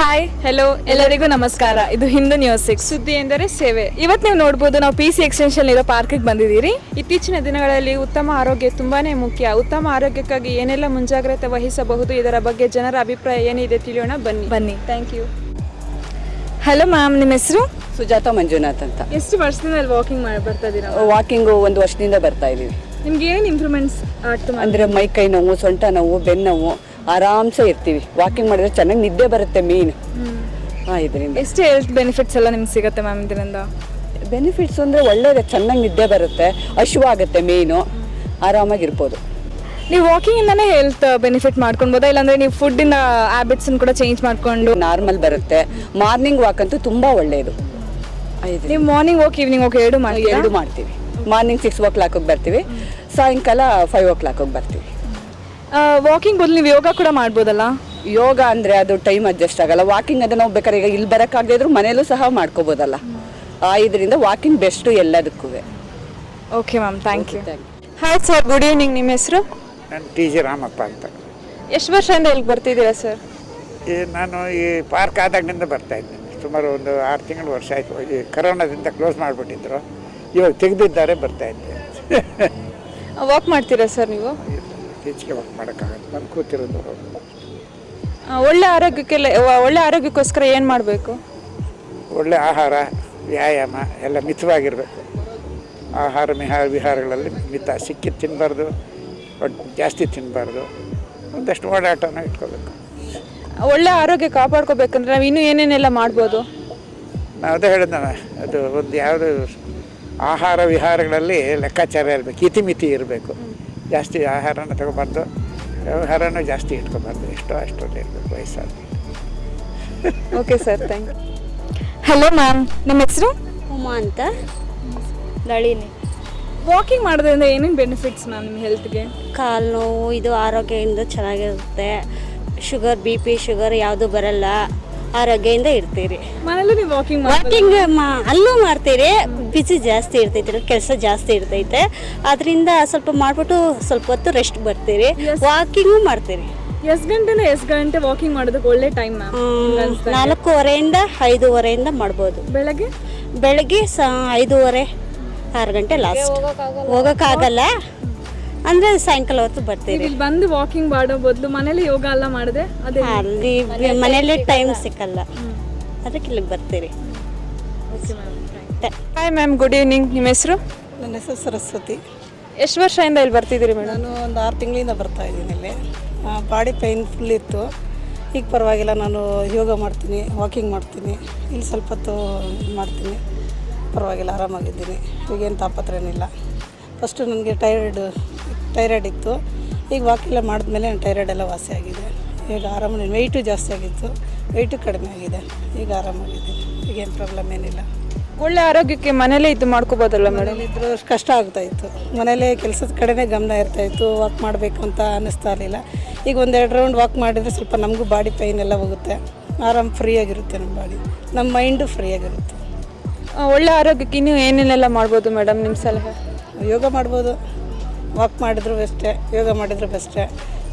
Hi hello ಎಲ್ಲರಿಗೂ ನಮಸ್ಕಾರ. ಇದು ಹಿಂದೂ ನ್ಯೂಸ್ ಸಿಕ್ಸ್ ಸುದ್ದಿ ಎಂದರೆ ಸೇವೆ. ಇವತ್ತು ನೀವು ನೋಡ್ಬೋದು ನಾವು ಪಿ ಸಿ ಎಕ್ಸ್ಟೆನ್ಷನ್ ಇರೋ ಪಾರ್ಕಿಗೆ ಬಂದಿದ್ದೀರಿ. ಇತ್ತೀಚಿನ ದಿನಗಳಲ್ಲಿ ಉತ್ತಮ ಆರೋಗ್ಯ ತುಂಬಾನೇ ಮುಖ್ಯ. ಉತ್ತಮ ಆರೋಗ್ಯಕ್ಕಾಗಿ ಏನೆಲ್ಲ ಮುಂಜಾಗ್ರತೆ ವಹಿಸಬಹುದು ಇದರ ಬಗ್ಗೆ ಜನರ ಅಭಿಪ್ರಾಯ ಏನಿದೆ ತಿಳಿಯೋಣ. ಬನ್ನಿ. ಬನ್ನಿ. ಥ್ಯಾಂಕ್ ಯು ಹಲೋ ಮ್ಯಾಮ್ ನಿಮ್ಮ ಹೆಸರು? ಸುಜಾತ ಮಂಜುನಾಥ್ ಅಂತ. ಎಷ್ಟು ವರ್ಷದಿಂದ ವಾಕಿಂಗ್ ಮಾಡಿ ಬರ್ತಾ ಇದ್ದೀರಾ ವಾಕಿಂಗು ಒಂದು ವರ್ಷದಿಂದ ಬರ್ತಾ ಇದ್ದೀವಿ ನಿಮ್ಗೆ ಏನು ಇಂಪ್ರೂವ್ಮೆಂಟ್ಸ್ ಆಗ್ತದೆ ಅಂದರೆ ಮೈ ಕೈ ನೋವು ಸೊಂಟ ನೋವು ಬೆನ್ನು ನೋವು ಆರಾಮ್ಸೆ ಇರ್ತೀವಿ. ವಾಕಿಂಗ್ ಮಾಡಿದ್ರೆ ಚೆನ್ನಾಗಿ ನಿದ್ದೆ ಬರುತ್ತೆ ಮೇನ್ ಹಾಂ ಇದರಿಂದ. ಎಷ್ಟು ಹೆಲ್ತ್ ಬೆನಿಫಿಟ್ಸ್ ಎಲ್ಲ ನಿಮ್ಗೆ ಸಿಗುತ್ತೆ ಮ್ಯಾಮ್ ಇದರಿಂದ? ಬೆನಿಫಿಟ್ಸ್ ಅಂದರೆ ಒಳ್ಳೇದೇ ಚೆನ್ನಾಗಿ ನಿದ್ದೆ ಬರುತ್ತೆ ಹಶುವಾಗುತ್ತೆ ಮೇನು ಆರಾಮಾಗಿರ್ಬೋದು. ನೀವು ವಾಕಿಂಗಿಂದನೇ ಹೆಲ್ತ್ ಬೆನಿಫಿಟ್ ಮಾಡ್ಕೊಳ್ಬೋದಾ ಇಲ್ಲಾಂದ್ರೆ ನೀವು ಫುಡ್ಡಿನ ಹ್ಯಾಬಿಟ್ಸನ್ನು ಕೂಡ ಚೇಂಜ್ ಮಾಡ್ಕೊಂಡು? ನಾರ್ಮಲ್ ಬರುತ್ತೆ. ಮಾರ್ನಿಂಗ್ ವಾಕ್ ಅಂತೂ ತುಂಬ ಒಳ್ಳೆಯದು ನೀವು ಮಾರ್ನಿಂಗ್ ವಾಕ್ ಈವ್ನಿಂಗ್ ವಾಕ್ ಎರಡು ಮಾಡಿ ಎರಡು ಮಾಡ್ತೀವಿ. ಮಾರ್ನಿಂಗ್ ಸಿಕ್ಸ್ ಓ ಕ್ಲಾಕಿಗೆ ಬರ್ತೀವಿ. ಸಾಯಂಕಾಲ ಫೈವ್ ಓ ಕ್ಲಾಕಿಗೆ ಬರ್ತೀವಿ. ವಾಕಿಂಗ್ ಬದಲು ನೀವು ಯೋಗ ಕೂಡ ಮಾಡ್ಬೋದಲ್ಲ? ಯೋಗ ಅಂದರೆ ಅದು ಟೈಮ್ ಅಡ್ಜಸ್ಟ್ ಆಗಲ್ಲ. ವಾಕಿಂಗ್ ಅದನ್ನು ನಾವು ಬೇಕಾದ್ರೆ ಈಗ ಇಲ್ಲಿ ಬರೋಕ್ಕಾಗದೇ ಇದ್ರು ಮನೇಲೂ ಸಹ ಮಾಡ್ಕೋಬೋದಲ್ಲ. ಆ ಇದರಿಂದ ವಾಕಿಂಗ್ ಬೆಸ್ಟು ಎಲ್ಲದಕ್ಕೂ. Okay ma'am thank you hi sir good evening ನಿಮ್ಮ ಹೆಸರು? ನಾನು ಟಿ ಜಿ ರಾಮಪ್ಪ ಅಂತ. ಎಷ್ಟು ವರ್ಷದಿಂದ ಇಲ್ಲಿ ಬರ್ತಿದ್ದೀರಾ ಸರ್ ಈ ನಾನು ಈ ಪಾರ್ಕ್ ಆದಾಗಿನಿಂದ ಬರ್ತಾ ಇದ್ದೀನಿ. ಸುಮಾರು ಒಂದು ಆರು ತಿಂಗಳು ವರ್ಷ ಆಯಿತು. ಈ ಕರೋನಾದಿಂದ ಕ್ಲೋಸ್ ಮಾಡಿಬಿಟ್ಟಿದ್ರು. ಇವಾಗ ತೆಗೆದಿದ್ದಾರೆ ಬರ್ತಾ ಇದ್ದೆ ವಾಕ್ ಮಾಡ್ತೀರಾ ಸರ್ ನೀವು? ಈಚೆಗೆ ವರ್ಕ್ ಮಾಡೋಕ್ಕಾಗಲ್ಲ ನಾನು ಕೂತಿರೋದು ಒಳ್ಳೆ ಆರೋಗ್ಯಕ್ಕೆಲ್ಲ ಒಳ್ಳೆ ಆರೋಗ್ಯಕ್ಕೋಸ್ಕರ ಏನು ಮಾಡಬೇಕು? ಒಳ್ಳೆ ಆಹಾರ ವ್ಯಾಯಾಮ ಎಲ್ಲ ಮಿತವಾಗಿರಬೇಕು. ಆಹಾರ ವಿಹಾರ ವಿಹಾರಗಳಲ್ಲಿ ಮಿತ ಸಿಕ್ಕಿದ್ದು ತಿನ್ನಬಾರ್ದು ಜಾಸ್ತಿ ತಿನ್ನಬಾರ್ದು ಒಂದಷ್ಟು ಓಡಾಟನ ಇಟ್ಕೋಬೇಕು. ಒಳ್ಳೆ ಆರೋಗ್ಯ ಕಾಪಾಡ್ಕೋಬೇಕಂದ್ರೆ ನಾವು ಇನ್ನೂ ಏನೇನೆಲ್ಲ ಮಾಡ್ಬೋದು? ನಾವು ಅದೇ ಅದು ಒಂದು ಯಾವುದು ಆಹಾರ ವಿಹಾರಗಳಲ್ಲಿ ಲೆಕ್ಕಾಚಾರ ಇರಬೇಕು ಇತಿಮಿತಿ ಇರಬೇಕು. ಜಾಸ್ತಿ ಆಹಾರನ ತಗೋಬಾರ್ದು. ವ್ಯವಹಾರನೂ ಜಾಸ್ತಿ ಇಟ್ಕೋಬಾರ್ದು. ಎಷ್ಟೋ ಅಷ್ಟರಲ್ಲಿ ಇರಬೇಕು ವಯಸ್ಸಾದ okay sir thank you hello ma'am ನಮ್ಮ ಹೆಸರು? ಉಮಾ ಅಂತ. ನಳಿನಿ. ವಾಕಿಂಗ್ ಮಾಡೋದ್ರಿಂದ ಏನೇನು ಬೆನಿಫಿಟ್ಸ್ ಮ್ಯಾಮ್ ನಿಮ್ಮ ಹೆಲ್ತ್ಗೆ ಕಾಲು ನೋವು ಇದು ಆರೋಗ್ಯದಿಂದ ಚೆನ್ನಾಗಿರುತ್ತೆ. ಶುಗರ್ ಬಿ ಪಿ ಶುಗರ್ ಯಾವುದು ಬರಲ್ಲ. ಆರೋಗ್ಯದಿಂದ ಇರ್ತೀರಿ. ಮನೇಲಿ ನೀವು ವಾಕಿಂಗ್ ವಾಕಿಂಗ್ ಅಲ್ಲೂ ಮಾಡ್ತೀರಿ. ಬಿಸಿ ಜಾಸ್ತಿ ಇರ್ತೈತಿ ಕೆಲಸ ಜಾಸ್ತಿ ಇರ್ತೈತೆ. ಅದರಿಂದ ಸ್ವಲ್ಪ ಮಾಡ್ಬಿಟ್ಟು ಸ್ವಲ್ಪ ಹೊತ್ತು ರೆಸ್ಟ್ ಬರ್ತೀರಿ. ವಾಕಿಂಗು ಮಾಡ್ತೀರಿ. ಎಷ್ಟು ಗಂಟೆನ ಎಷ್ಟು ಗಂಟೆ ವಾಕಿಂಗ್ ಮಾಡೋದಕ್ಕೆ ಒಳ್ಳೆ ಟೈಮ್ ನಾಲ್ಕೂವರೆಯಿಂದ ಐದೂವರೆಯಿಂದ ಮಾಡ್ಬೋದು. ಬೆಳಗ್ಗೆ? ಬೆಳಗ್ಗೆ ಐದೂವರೆ ಆರು ಗಂಟೆ ಲಾಸ್ಟ್ ಹೋಗೋಕ್ಕಾಗಲ್ಲ. ಅಂದರೆ ಸಾಯಂಕಾಲ ಹೊತ್ತು ಬರ್ತೀವಿ ಇಲ್ಲಿ ಬಂದು ವಾಕಿಂಗ್ ಮಾಡೋ ಬದಲು ಮನೇಲಿ ಯೋಗ ಎಲ್ಲ ಮಾಡಿದೆ ಅದೇ ಅಲ್ಲಿ ಮನೇಲಿ ಟೈಮ್ ಸಿಕ್ಕಲ್ಲ. ಅದಕ್ಕೆ ಇಲ್ಲಿಗೆ ಬರ್ತೀರಿ. ಹಾಯ್ ಮ್ಯಾಮ್ ಗುಡ್ ಈವ್ನಿಂಗ್ ನಿಮ್ಮ ಹೆಸರು? ನನ್ನ ಹೆಸರು ಸರಸ್ವತಿ. ಎಷ್ಟು ವರ್ಷದಿಂದ ಇಲ್ಲಿ ಬರ್ತಿದ್ದೀರಿ ಮೇಡಮ್ ನಾನು ಒಂದು ಆರು ತಿಂಗಳಿಂದ ಬರ್ತಾ ಇದ್ದೀನಿ ಇಲ್ಲಿ. ಬಾಡಿ ಪೈನ್ ಫುಲ್ ಇತ್ತು. ಈಗ ಪರವಾಗಿಲ್ಲ ನಾನು ಯೋಗ ಮಾಡ್ತೀನಿ ವಾಕಿಂಗ್ ಮಾಡ್ತೀನಿ. ಇಲ್ಲಿ ಸ್ವಲ್ಪ ಹೊತ್ತು ಮಾಡ್ತೀನಿ. ಪರವಾಗಿಲ್ಲ ಆರಾಮಾಗಿದ್ದೀನಿ. ಈಗೇನು ತಾಪತ್ರ ಏನಿಲ್ಲ. ಫಸ್ಟು ನನಗೆ ಟೈರಾಯ್ಡ್ ಟೈರಾಯ್ಡ್ ಇತ್ತು. ಈಗ ವಾಕೆಲ್ಲ ಮಾಡಿದ್ಮೇಲೆ ನನ್ನ ಟೈರಾಯ್ಡ್ ಎಲ್ಲ ವಾಸಿ ಆಗಿದೆ. ಈಗ ಆರಾಮ ವೆಯ್ಟು ಜಾಸ್ತಿ ಆಗಿತ್ತು. ವೆಯ್ಟು ಕಡಿಮೆ ಆಗಿದೆ. ಈಗ ಆರಾಮಾಗಿದೆ ಈಗೇನು ಪ್ರಾಬ್ಲಮ್ ಏನಿಲ್ಲ. ಒಳ್ಳೆ ಆರೋಗ್ಯಕ್ಕೆ ಮನೇಲೇ ಇದು ಮಾಡ್ಕೋಬೋದಲ್ಲ ಮನೇಲಿ ಇದ್ರು ಕಷ್ಟ ಆಗ್ತಾ ಇತ್ತು. ಮನೇಲೇ ಕೆಲಸದ ಕಡೆನೇ ಗಮನ ಇರ್ತಾ ಇತ್ತು. ವಾಕ್ ಮಾಡಬೇಕು ಅಂತ ಅನ್ನಿಸ್ತಾ ಇರಲಿಲ್ಲ. ಈಗ ಒಂದೆರಡು ರೌಂಡ್ ವಾಕ್ ಮಾಡಿದರೆ ಸ್ವಲ್ಪ ನಮಗೂ ಬಾಡಿ ಪೈನ್ ಎಲ್ಲ ಹೋಗುತ್ತೆ. ಆರಾಮ್ ಫ್ರೀಯಾಗಿರುತ್ತೆ ನಮ್ಮ ಬಾಡಿ ನಮ್ಮ ಮೈಂಡು ಫ್ರೀಯಾಗಿರುತ್ತೆ ಒಳ್ಳೆ ಆರೋಗ್ಯಕ್ಕೆ ಇನ್ನೂ ಏನೇನೆಲ್ಲ ಮಾಡ್ಬೋದು ಮೇಡಮ್ ನಿಮ್ಮ ಸಲಹೆ? ಯೋಗ ಮಾಡ್ಬೋದು. ವಾಕ್ ಮಾಡಿದ್ರು ಬೆಸ್ಟೇ ಯೋಗ ಮಾಡಿದ್ರು ಬೆಸ್ಟೇ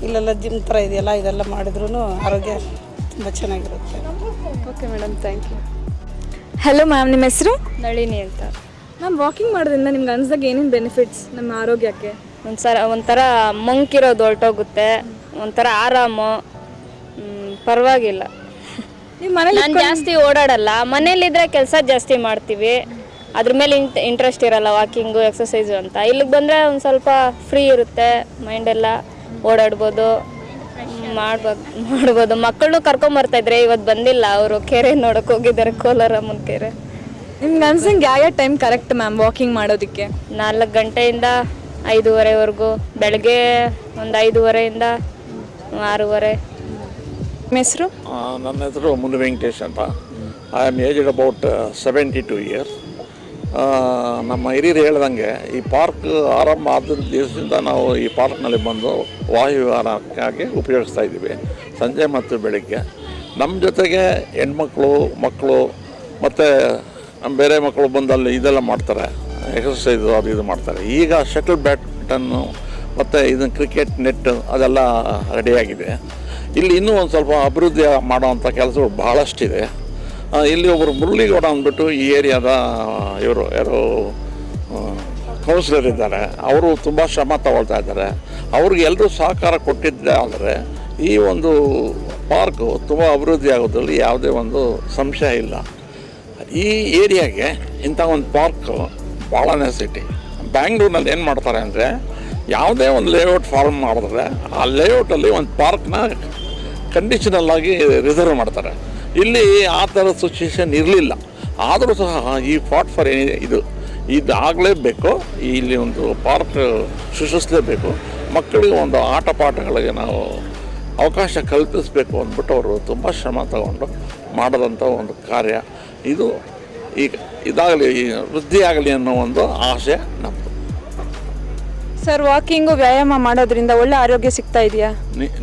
ಇಲ್ಲೆಲ್ಲ ಜಿಮ್ ಥರ ಇದೆಯಲ್ಲ ಇದೆಲ್ಲ ಮಾಡಿದ್ರೂ ಆರೋಗ್ಯ ತುಂಬ ಚೆನ್ನಾಗಿರುತ್ತೆ. Okay madam thank you hello ma'am ನಿಮ್ಮ ಹೆಸರು? ನಳಿನಿ ಅಂತ. ಮ್ಯಾಮ್ ವಾಕಿಂಗ್ ಮಾಡೋದ್ರಿಂದ ನಿಮ್ಗೆ ಅನ್ಸ್ದಾಗ ಏನೇನು ಬೆನಿಫಿಟ್ಸ್ ನಮ್ಮ ಆರೋಗ್ಯಕ್ಕೆ? ಒಂಥರ ಒಂಥರ ಮಂಕಿರೋದು ಹೊರಟೋಗುತ್ತೆ. ಒಂಥರ ಆರಾಮು. ಪರವಾಗಿಲ್ಲ. ನಿಮ್ಮ ಮನೇಲಿ ನಾನು ಜಾಸ್ತಿ ಓಡಾಡಲ್ಲ. ಮನೇಲಿದ್ರೆ ಕೆಲಸ ಜಾಸ್ತಿ ಮಾಡ್ತೀವಿ. ಅದ್ರ ಮೇಲೆ ಇಂಟ್ರೆಸ್ಟ್ ಇರಲ್ಲ ವಾಕಿಂಗು ಎಕ್ಸಸೈಸು ಅಂತ. ಇಲ್ಲಿಗೆ ಬಂದರೆ ಒಂದು ಸ್ವಲ್ಪ ಫ್ರೀ ಇರುತ್ತೆ ಮೈಂಡೆಲ್ಲ ಓಡಾಡ್ಬೋದು. ಮಾಡ್ಬೋದು. ಮಾಡ್ಬೋದು ಮಕ್ಕಳನ್ನೂ ಕರ್ಕೊಂಬರ್ತಾಯಿದ್ರೆ ಇವತ್ತು ಬಂದಿಲ್ಲ ಅವರು ಕೆರೆ ನೋಡೋಕೆ ಹೋಗಿದ್ದಾರೆ ಕೋಲಾರಮ್ಮನ ಕೆರೆ. ನಿಮ್ಗೆ ಅನ್ಸಂಗೆ ಯಾವ ಯಾವ ಟೈಮ್ ಕರೆಕ್ಟ್ ಮ್ಯಾಮ್ ವಾಕಿಂಗ್ ಮಾಡೋದಕ್ಕೆ? ನಾಲ್ಕು ಗಂಟೆಯಿಂದ ಐದೂವರೆವರೆಗೂ ಬೆಳಗ್ಗೆ ಒಂದು ಐದೂವರೆಯಿಂದ ಆರೂವರೆ. ನಿಮ್ಮ ಹೆಸರು? ಆ, ನನ್ನ ಹೆಸರು ಮುನು ವೆಂಕಟೇಶ್ ಅಂತ. I am age about seventy two years ನಮ್ಮ ಹಿರಿಯರು ಹೇಳ್ದಂಗೆ ಈ ಪಾರ್ಕ್ ಆರಂಭ ಆದ ದಿವಸದಿಂದ ನಾವು ಈ ಪಾರ್ಕ್ನಲ್ಲಿ ಬಂದು ವಾಯುವಿಹಾರಕ್ಕಾಗಿ ಉಪಯೋಗಿಸ್ತಾ ಇದ್ದೀವಿ. ಸಂಜೆ ಮತ್ತು ಬೆಳಿಗ್ಗೆ. ನಮ್ಮ ಜೊತೆಗೆ ಹೆಣ್ಮಕ್ಳು, ಮಕ್ಕಳು ಮತ್ತು ಬೇರೆ ಮಕ್ಕಳು ಬಂದು ಅಲ್ಲಿ ಇದೆಲ್ಲ ಮಾಡ್ತಾರೆ. ಎಕ್ಸಸೈಸು ಅದು ಇದು ಮಾಡ್ತಾರೆ. ಈಗ ಶಟಲ್ ಬ್ಯಾಡ್ಮಿಂಟನ್ನು ಮತ್ತು ಇದನ್ನು ಕ್ರಿಕೆಟ್, ನೆಟ್ ಅದೆಲ್ಲ ರೆಡಿಯಾಗಿದೆ ಇಲ್ಲಿ ಇನ್ನೂ ಒಂದು ಸ್ವಲ್ಪ ಅಭಿವೃದ್ಧಿ ಮಾಡೋವಂಥ ಕೆಲಸಗಳು ಭಾಳಷ್ಟಿದೆ ಇಲ್ಲಿ ಒಬ್ಬರು ಮುರಳಿಗೌಡ ಅಂದ್ಬಿಟ್ಟು ಈ ಏರಿಯಾದ ಇವರು, ಯಾರು ಕೌನ್ಸಿಲರ್ ಇದ್ದಾರೆ. ಅವರು ತುಂಬ ಶ್ರಮ ತಗೊಳ್ತಾ ಇದ್ದಾರೆ. ಅವ್ರಿಗೆ ಎಲ್ಲರೂ ಸಹಕಾರ ಕೊಟ್ಟಿದ್ದೆ ಆದರೆ ಈ ಒಂದು ಪಾರ್ಕು ತುಂಬ ಅಭಿವೃದ್ಧಿ ಆಗೋದ್ರಲ್ಲಿ ಯಾವುದೇ ಒಂದು ಸಂಶಯ ಇಲ್ಲ. ಈ ಏರಿಯಾಗೆ ಇಂಥ ಒಂದು ಪಾರ್ಕು ಭಾಳ ನೆಸಿಟಿ ಬ್ಯಾಂಗ್ಳೂರ್ನಲ್ಲಿ ಏನು ಮಾಡ್ತಾರೆ ಅಂದರೆ ಯಾವುದೇ ಒಂದು ಲೇಔಟ್ ಫಾರ್ಮ್ ಮಾಡಿದ್ರೆ ಆ ಲೇಔಟಲ್ಲಿ ಒಂದು ಪಾರ್ಕ್ನ ಕಂಡೀಷನಲ್ಲಾಗಿ ರಿಸರ್ವ್ ಮಾಡ್ತಾರೆ. ಇಲ್ಲಿ ಆ ಥರ ಸಿಚುವೇಶನ್ ಇರಲಿಲ್ಲ. ಆದರೂ ಸಹ ಈ ಫಾಟ್ ಫಾರ್ ಇದು ಇದಾಗಲೇಬೇಕು. ಇಲ್ಲಿ ಒಂದು ಪಾರ್ಕ್ ಸೃಷ್ಟಿಸಲೇಬೇಕು. ಮಕ್ಕಳಿಗೆ ಒಂದು ಆಟ ಪಾಠಗಳಿಗೆ ನಾವು ಅವಕಾಶ ಕಲ್ಪಿಸಬೇಕು ಅಂದ್ಬಿಟ್ಟು ಅವರು ತುಂಬ ಶ್ರಮ ತಗೊಂಡು ಮಾಡಿದಂಥ ಒಂದು ಕಾರ್ಯ. ಇದು ಈಗ ಇದಾಗಲಿ ವೃದ್ಧಿಯಾಗಲಿ ಅನ್ನೋ ಒಂದು ಆಸೆ ನಮ್ಮದು ಸರ್ ವಾಕಿಂಗು ವ್ಯಾಯಾಮ ಮಾಡೋದ್ರಿಂದ ಒಳ್ಳೆ ಆರೋಗ್ಯ ಸಿಗ್ತಾ ಇದೆಯಾ?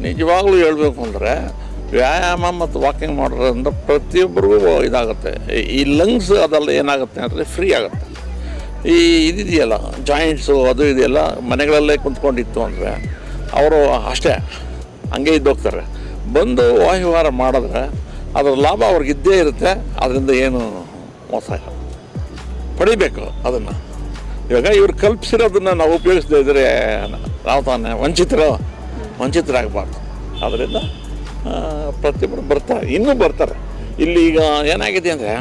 ನಿಜವಾಗ್ಲೂ ಹೇಳ್ಬೇಕು ಅಂದರೆ ವ್ಯಾಯಾಮ ಮತ್ತು ವಾಕಿಂಗ್ ಮಾಡೋದ್ರಿಂದ ಪ್ರತಿಯೊಬ್ಬರಿಗೂ ಇದಾಗುತ್ತೆ. ಈ- ಲಂಗ್ಸ್ ಅದೆಲ್ಲ ಏನಾಗುತ್ತೆ ಅಂದರೆ ಫ್ರೀ ಆಗುತ್ತೆ. ಈ ಇದಿದೆಯಲ್ಲ ಜಾಯಿಂಟ್ಸು ಅದು ಇದೆಯಲ್ಲ ಮನೆಗಳಲ್ಲೇ ಕುಂತ್ಕೊಂಡಿತ್ತು ಅಂದರೆ ಅವರು ಅಷ್ಟೇ, ಹಂಗೆ ಇದ್ದೋಗ್ತಾರೆ ಬಂದು ವಾಯುವಾರ ಮಾಡಿದ್ರೆ ಅದರ ಲಾಭ ಅವ್ರಿಗೆ ಇದ್ದೇ ಇರುತ್ತೆ, ಅದರಿಂದ ಏನು ಮೋಸ ಪಡಿಬೇಕು ಅದನ್ನು. ಇವಾಗ ಇವ್ರು ಕಲ್ಪಿಸಿರೋದನ್ನು ನಾವು ಉಪಯೋಗಿಸದೇ ಇದ್ದರೆ ನಾವು ತಾನೇ ವಂಚಿತರು, ವಂಚಿತರಾಗಬಾರ್ದು. ಅದರಿಂದ ಪ್ರತಿಯೊಬ್ಬರು ಬರ್ತಾರೆ. ಇನ್ನೂ ಬರ್ತಾರೆ. ಇಲ್ಲಿ ಈಗ ಏನಾಗಿದೆ ಅಂದರೆ,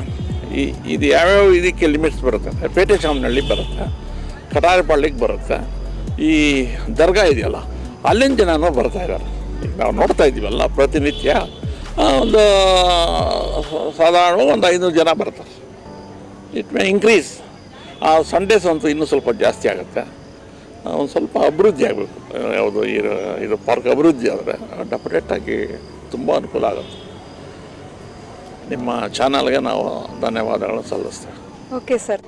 ಈ, ಇದು ಯಾವ್ಯಾವ ಇದಕ್ಕೆ ಲಿಮಿಟ್ಸ್ ಬರುತ್ತೆ ಅಂದರೆ, ಪೇಟೆ ಶಾಮ್ನಳ್ಳಿ ಬರುತ್ತೆ ಕಟಾರಿಪಾಳ್ಯಕ್ಕೆ ಬರುತ್ತೆ, ಈ ದರ್ಗಾ ಇದೆಯಲ್ಲ ಅಲ್ಲಿನ ಜನನೂ ಬರ್ತಾ ಇದ್ದಾರೆ. ನಾವು ನೋಡ್ತಾ ಇದ್ದೀವಲ್ಲ, ಪ್ರತಿನಿತ್ಯ ಒಂದು, ಸಾಧಾರಣ ಒಂದು ಐನೂರು ಜನ ಬರ್ತಾರೆ. ಇಟ್ ಮೇ ಇನ್ಕ್ರೀಸ್ ಆ ಸಂಡೇಸ್ ಅಂತೂ ಇನ್ನೂ ಸ್ವಲ್ಪ ಜಾಸ್ತಿ ಆಗುತ್ತೆ. ಒಂದು ಸ್ವಲ್ಪ ಅಭಿವೃದ್ಧಿ ಆಗಬೇಕು. ಯಾವುದು ಇದು ಇದು ಪಾರ್ಕ್ ಅಭಿವೃದ್ಧಿ ಆದರೆ ಡೆಫಿನೆಟ್ಟಾಗಿ ತುಂಬ ಅನುಕೂಲ ಆಗುತ್ತೆ. ನಿಮ್ಮ ಚಾನಲ್ಗೆ ನಾವು ಧನ್ಯವಾದಗಳನ್ನು ಸಲ್ಲಿಸ್ತೇವೆ. Okay sir.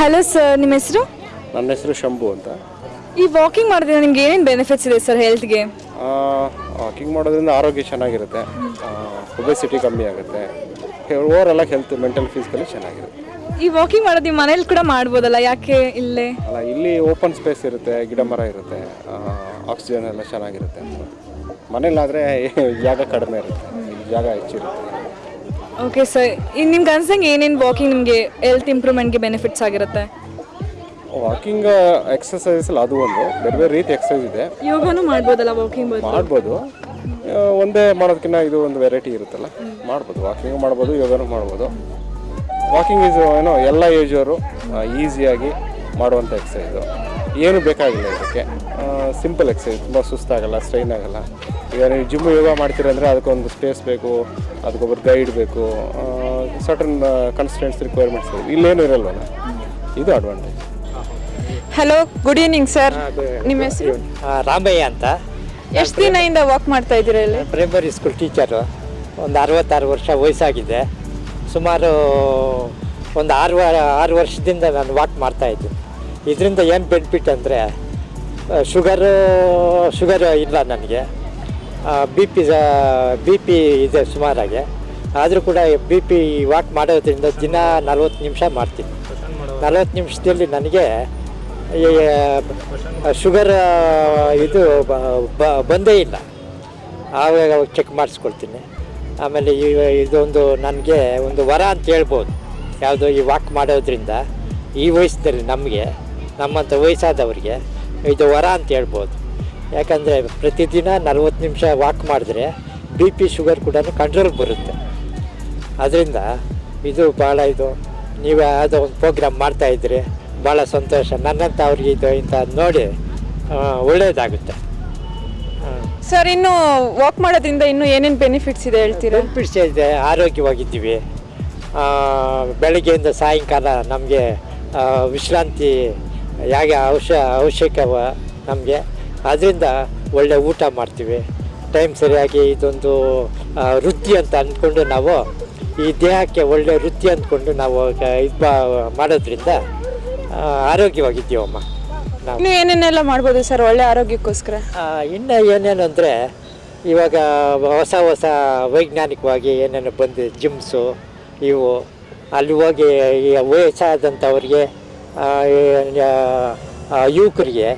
ಹಲೋ ಸರ್ ನಿಮ್ಮ ಹೆಸರು? ನನ್ನ ಹೆಸರು ಶಂಭು ಅಂತ. ಈ ವಾಕಿಂಗ್ ಮಾಡೋದ್ರಿಂದ ನಿಮ್ಗೆ ಏನೇನು ಬೆನಿಫಿಟ್ಸ್ ಇದೆ ಸರ್ ಹೆಲ್ತ್ಗೆ ವಾಕಿಂಗ್ ಮಾಡೋದ್ರಿಂದ ಆರೋಗ್ಯ ಚೆನ್ನಾಗಿರುತ್ತೆ. ಒಬೆಸಿಟಿ ಕಮ್ಮಿ ಆಗುತ್ತೆ. ಓವರ್ ಹೆಲ್ತ್ ಮೆಂಟಲ್ ಫಿಸಿಕಲಿ ಚೆನ್ನಾಗಿರುತ್ತೆ. ಈ ವಾಕಿಂಗ್ ಮಾಡೋದು ನಿಮ್ಮ ಮನೇಲಿ ಕೂಡ ಮಾಡ್ಬೋದಲ್ಲ? ಯಾಕೆ ಇಲ್ಲೇ? ಅಲ್ಲ ಇಲ್ಲಿ ಓಪನ್ ಸ್ಪೇಸ್ ಇರುತ್ತೆ ಗಿಡ ಮರ ಇರುತ್ತೆ ಆಕ್ಸಿಜನ್ ಎಲ್ಲ ಚೆನ್ನಾಗಿರುತ್ತೆ ಮನೇಲಾದರೆ ಜಾಗ ಕಡಿಮೆ ಇರುತ್ತೆ ಇಲ್ಲಿ ಜಾಗ ಹೆಚ್ಚಿರುತ್ತೆ. ಓಕೆ ಸರ್ ಇನ್ನು ನಿಮ್ಗೆ ಅನ್ಸಂಗೆ ಏನೇನು ವಾಕಿಂಗ್ ನಿಮಗೆ ಹೆಲ್ತ್ ಇಂಪ್ರೂವ್ಮೆಂಟ್ಗೆ ಬೆನಿಫಿಟ್ಸ್ ಆಗಿರುತ್ತೆ? ವಾಕಿಂಗ್ ಎಕ್ಸಸೈಸ್ ಅದು ಒಂದು ಬೇರೆ ಬೇರೆ ರೀತಿ ಎಕ್ಸಸೈಸ್ ಇದೆ. ಯೋಗನೂ ಮಾಡ್ಬೋದಲ್ಲ ವಾಕಿಂಗ್ ಮಾಡ್ಬೋದು. ಆ, ಒಂದೇ ಮಾಡೋದಕ್ಕಿಂತ ಇದು ಒಂದು ವೆರೈಟಿ ಇರುತ್ತಲ್ಲ ಮಾಡ್ಬೋದು. ವಾಕಿಂಗ್ ಮಾಡ್ಬೋದು ಯೋಗನೂ ಮಾಡ್ಬೋದು. ವಾಕಿಂಗ್ ಈಸ್ ಏನೋ ಎಲ್ಲ ಏಜವರು ಈಸಿಯಾಗಿ ಮಾಡುವಂಥ ಎಕ್ಸಸೈಸು ಏನು ಬೇಕಾಗಿಲ್ಲ ಇದಕ್ಕೆ. ಸಿಂಪಲ್ ಎಕ್ಸಸೈಸ್ ತುಂಬ ಸುಸ್ತಾಗಲ್ಲ ಸ್ಟ್ರೈನ್ ಆಗಲ್ಲ. ಈಗ ನೀವು ಜಿಮ್ ಯೋಗ ಮಾಡ್ತೀರಂದರೆ ಅದಕ್ಕೊಂದು ಸ್ಪೇಸ್ ಬೇಕು ಅದಕ್ಕೊಬ್ಬರು ಗೈಡ್ ಬೇಕು ಸರ್ಟನ್ ಕನ್ಸ್ಟೆಂಟ್ಸ್ ರಿಕ್ವೈರ್ಮೆಂಟ್ಸ್ ಇಲ್ಲೇನು ಇರಲ್ವಲ್ಲ. ಇದು advantage hello good evening sir ನಿಮ್ಮ ಹೆಸರು? ರಾಮಯ್ಯ ಅಂತ. ಎಷ್ಟು ದಿನದಿಂದ ವಾಕ್ ಮಾಡ್ತಾ ಇದ್ದೀರಾ ಇಲ್ಲಿ? ಪ್ರೈಮರಿ ಸ್ಕೂಲ್ ಟೀಚರು ಒಂದು ಅರವತ್ತಾರು ವರ್ಷ ವಯಸ್ಸಾಗಿದೆ. ಸುಮಾರು ಒಂದು ಆರು ಆರು ವರ್ಷದಿಂದ ನಾನು ವಾಕ್ ಮಾಡ್ತಾಯಿದ್ದೀನಿ ಇದರಿಂದ ಏನು ಬೆನಿಫಿಟ್ ಅಂದರೆ ಶುಗರು ಶುಗರ್ ಇಲ್ಲ ನನಗೆ. ಬಿ ಪಿ ಬಿ ಪಿ ಇದೆ ಸುಮಾರಾಗೆ. ಆದರೂ ಕೂಡ ಬಿ ಪಿ ವಾಕ್ ಮಾಡೋದ್ರಿಂದ ದಿನ ನಲ್ವತ್ತು ನಿಮಿಷ ಮಾಡ್ತೀನಿ. ನಲ್ವತ್ತು ನಿಮಿಷದಲ್ಲಿ ನನಗೆ ಶುಗರ್ ಇದು ಬಂದೇ ಇಲ್ಲ. ಆವಾಗ ಚೆಕ್ ಮಾಡಿಸ್ಕೊಳ್ತೀನಿ. ಆಮೇಲೆ ಈ ಇದೊಂದು ನನಗೆ ಒಂದು ವರ ಅಂತ ಹೇಳ್ಬೋದು. ಯಾವುದೋ ಈ ವಾಕ್ ಮಾಡೋದ್ರಿಂದ ಈ ವಯಸ್ಸಲ್ಲಿ ನಮಗೆ, ನಮ್ಮಂಥ ವಯಸ್ಸಾದವ್ರಿಗೆ ಇದು ವರ ಅಂತ ಹೇಳ್ಬೋದು. ಯಾಕಂದರೆ ಪ್ರತಿದಿನ ನಲ್ವತ್ತು ನಿಮಿಷ ವಾಕ್ ಮಾಡಿದ್ರೆ ಬಿ ಪಿ ಶುಗರ್ ಕೂಡ ಕಂಟ್ರೋಲ್ ಬರುತ್ತೆ. ಅದರಿಂದ ಇದು ಭಾಳ ಇದು, ನೀವು ಯಾವುದೋ ಒಂದು ಪ್ರೋಗ್ರಾಮ್ ಮಾಡ್ತಾಯಿದ್ರೆ ಭಾಳ ಸಂತೋಷ. ನನ್ನಂಥ ಅವ್ರಿಗೆ ಇದು ಇಂಥ ನೋಡಿ ಒಳ್ಳೆಯದಾಗುತ್ತೆ ಸರ್ ಇನ್ನು ವಾಕ್ ಮಾಡೋದ್ರಿಂದ ಇನ್ನು ಏನೇನು ಬೆನಿಫಿಟ್ಸ್ ಇದೆ ಹೇಳ್ತೀರಾ? ಬೆನಿಫಿಟ್ಸ್ ಇದೆ, ಆರೋಗ್ಯವಾಗಿದ್ದೀವಿ. ಬೆಳಗ್ಗೆಯಿಂದ ಸಾಯಂಕಾಲ ನಮಗೆ ವಿಶ್ರಾಂತಿ ಹೇಗೆ ಅವಶ್ಯ ಅವಶ್ಯಕವ ನಮಗೆ. ಅದರಿಂದ ಒಳ್ಳೆ ಊಟ ಮಾಡ್ತೀವಿ. ಟೈಮ್ ಸರಿಯಾಗಿ ಇದೊಂದು ವೃತ್ತಿ ಅಂತ ಅಂದ್ಕೊಂಡು ನಾವು, ಈ ದೇಹಕ್ಕೆ ಒಳ್ಳೆ ವೃತ್ತಿ ಅಂದ್ಕೊಂಡು ನಾವು ಇದು ಮಾಡೋದ್ರಿಂದ ಆರೋಗ್ಯವಾಗಿದ್ದೀವಮ್ಮ. ನಾವು ಏನೇನೆಲ್ಲ ಮಾಡ್ಬೋದು ಸರ್ ಒಳ್ಳೆ ಆರೋಗ್ಯಕ್ಕೋಸ್ಕರ? ಇನ್ನು ಏನೇನು ಅಂದರೆ ಇವಾಗ ಹೊಸ ಹೊಸ ವೈಜ್ಞಾನಿಕವಾಗಿ ಏನೇನು ಬಂದಿದೆ ಜಿಮ್ಸು ಇವು ಅಲ್ಲಿ ಹೋಗಿ ವಯಸ್ಸಾದಂಥವ್ರಿಗೆ ಯುವಕರಿಗೆ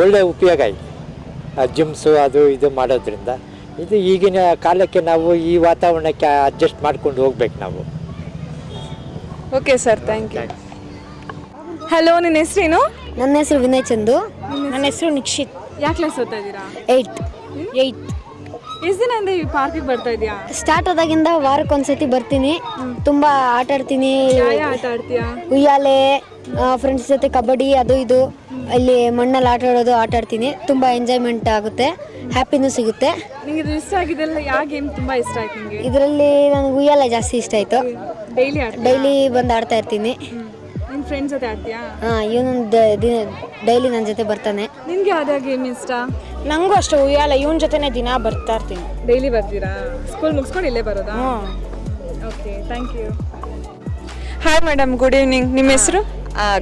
ಒಳ್ಳೆಯ ಉಪಯೋಗ ಇದೆ. ಆ ಜಿಮ್ಸು ಅದು ಇದು ಮಾಡೋದ್ರಿಂದ. ಇದು ಈಗಿನ ಕಾಲಕ್ಕೆ ನಾವು ಈ ವಾತಾವರಣಕ್ಕೆ ಅಡ್ಜಸ್ಟ್ ಮಾಡ್ಕೊಂಡು ಹೋಗ್ಬೇಕು ನಾವು. Okay sir thank you hello ನಿನ್ನ ಹೆಸರೇನು? ನನ್ನ ಹೆಸರು ವಿನಯ್ ಚಂದು. ನನ್ನ ಹೆಸರು ನಿಕ್ಷಿತ್. ಯಾವ ಕ್ಲಾಸ್ ಓದ್ತಾ ಇದ್ದೀರಾ? ಏಯ್ಟ್ ಏಯ್ಟ್ ಎಷ್ಟು ದಿನ ಇಂದ ಈ ಪಾರ್ಕಿಗೆ ಬರ್ತಾ ಇದೆಯಾ ಸ್ಟಾರ್ಟ್ ಆದಾಗಿಂದ ವಾರಕ್ಕೊಂದ್ಸತಿ ಬರ್ತೀನಿ. ತುಂಬ ಆಟ ಆಡ್ತೀನಿ. ಆಟ ಆಡ್ತೀಯಾ? ಉಯ್ಯಾಲೆ ಫ್ರೆಂಡ್ಸ್ ಜೊತೆ ಕಬಡ್ಡಿ ಅದು ಇದು. ಅಲ್ಲಿ ಮಣ್ಣಲ್ಲಿ ಆಟ ಆಡೋದು ಆಟ ಆಡ್ತೀನಿ. ತುಂಬ ಎಂಜಾಯ್ಮೆಂಟ್ ಆಗುತ್ತೆ. ಹ್ಯಾಪಿನೂ ಸಿಗುತ್ತೆ. ನಿಮಗೆ ಇದು ಇಷ್ಟ ಆಗಿದೆಲ್ಲ ಯಾವ ಗೇಮ್ ತುಂಬಾ ಇಷ್ಟ ಆಯ್ತು ನಿಮಗೆ ಇದರಲ್ಲಿ ನನಗೆ ಉಯ್ಯಾಲೆ ಜಾಸ್ತಿ ಇಷ್ಟ ಆಯಿತು. ಡೈಲಿ ಡೈಲಿ ಬಂದು ಆಡ್ತಾ ಇರ್ತೀನಿ. ಫ್ರೆಂಡ್ಸ್ ಜೊತೆ ಆಡ್ತೀಯಾ ಹಾಂ ಇವನು ಡೈಲಿ ನನ್ನ ಜೊತೆ ಬರ್ತಾನೆ. ನಿನ್ಗೆ ಯಾವ್ದು ಗೇಮ್ ಇಷ್ಟ? ನಂಗೂ ಅಷ್ಟು ಉಯ್ಯಾಲ ಇವನ್ ಜೊತೆನೇ ದಿನ ಬರ್ತಾ ಇರ್ತೀನಿ. ಡೈಲಿ ಬರ್ತೀರಾ? ಸ್ಕೂಲ್ ಮುಗಿಸ್ಕೊಂಡು ಇಲ್ಲೇ ಬರೋದಾ? Okay thank you hi madam good evening ನಿಮ್ಮ ಹೆಸರು?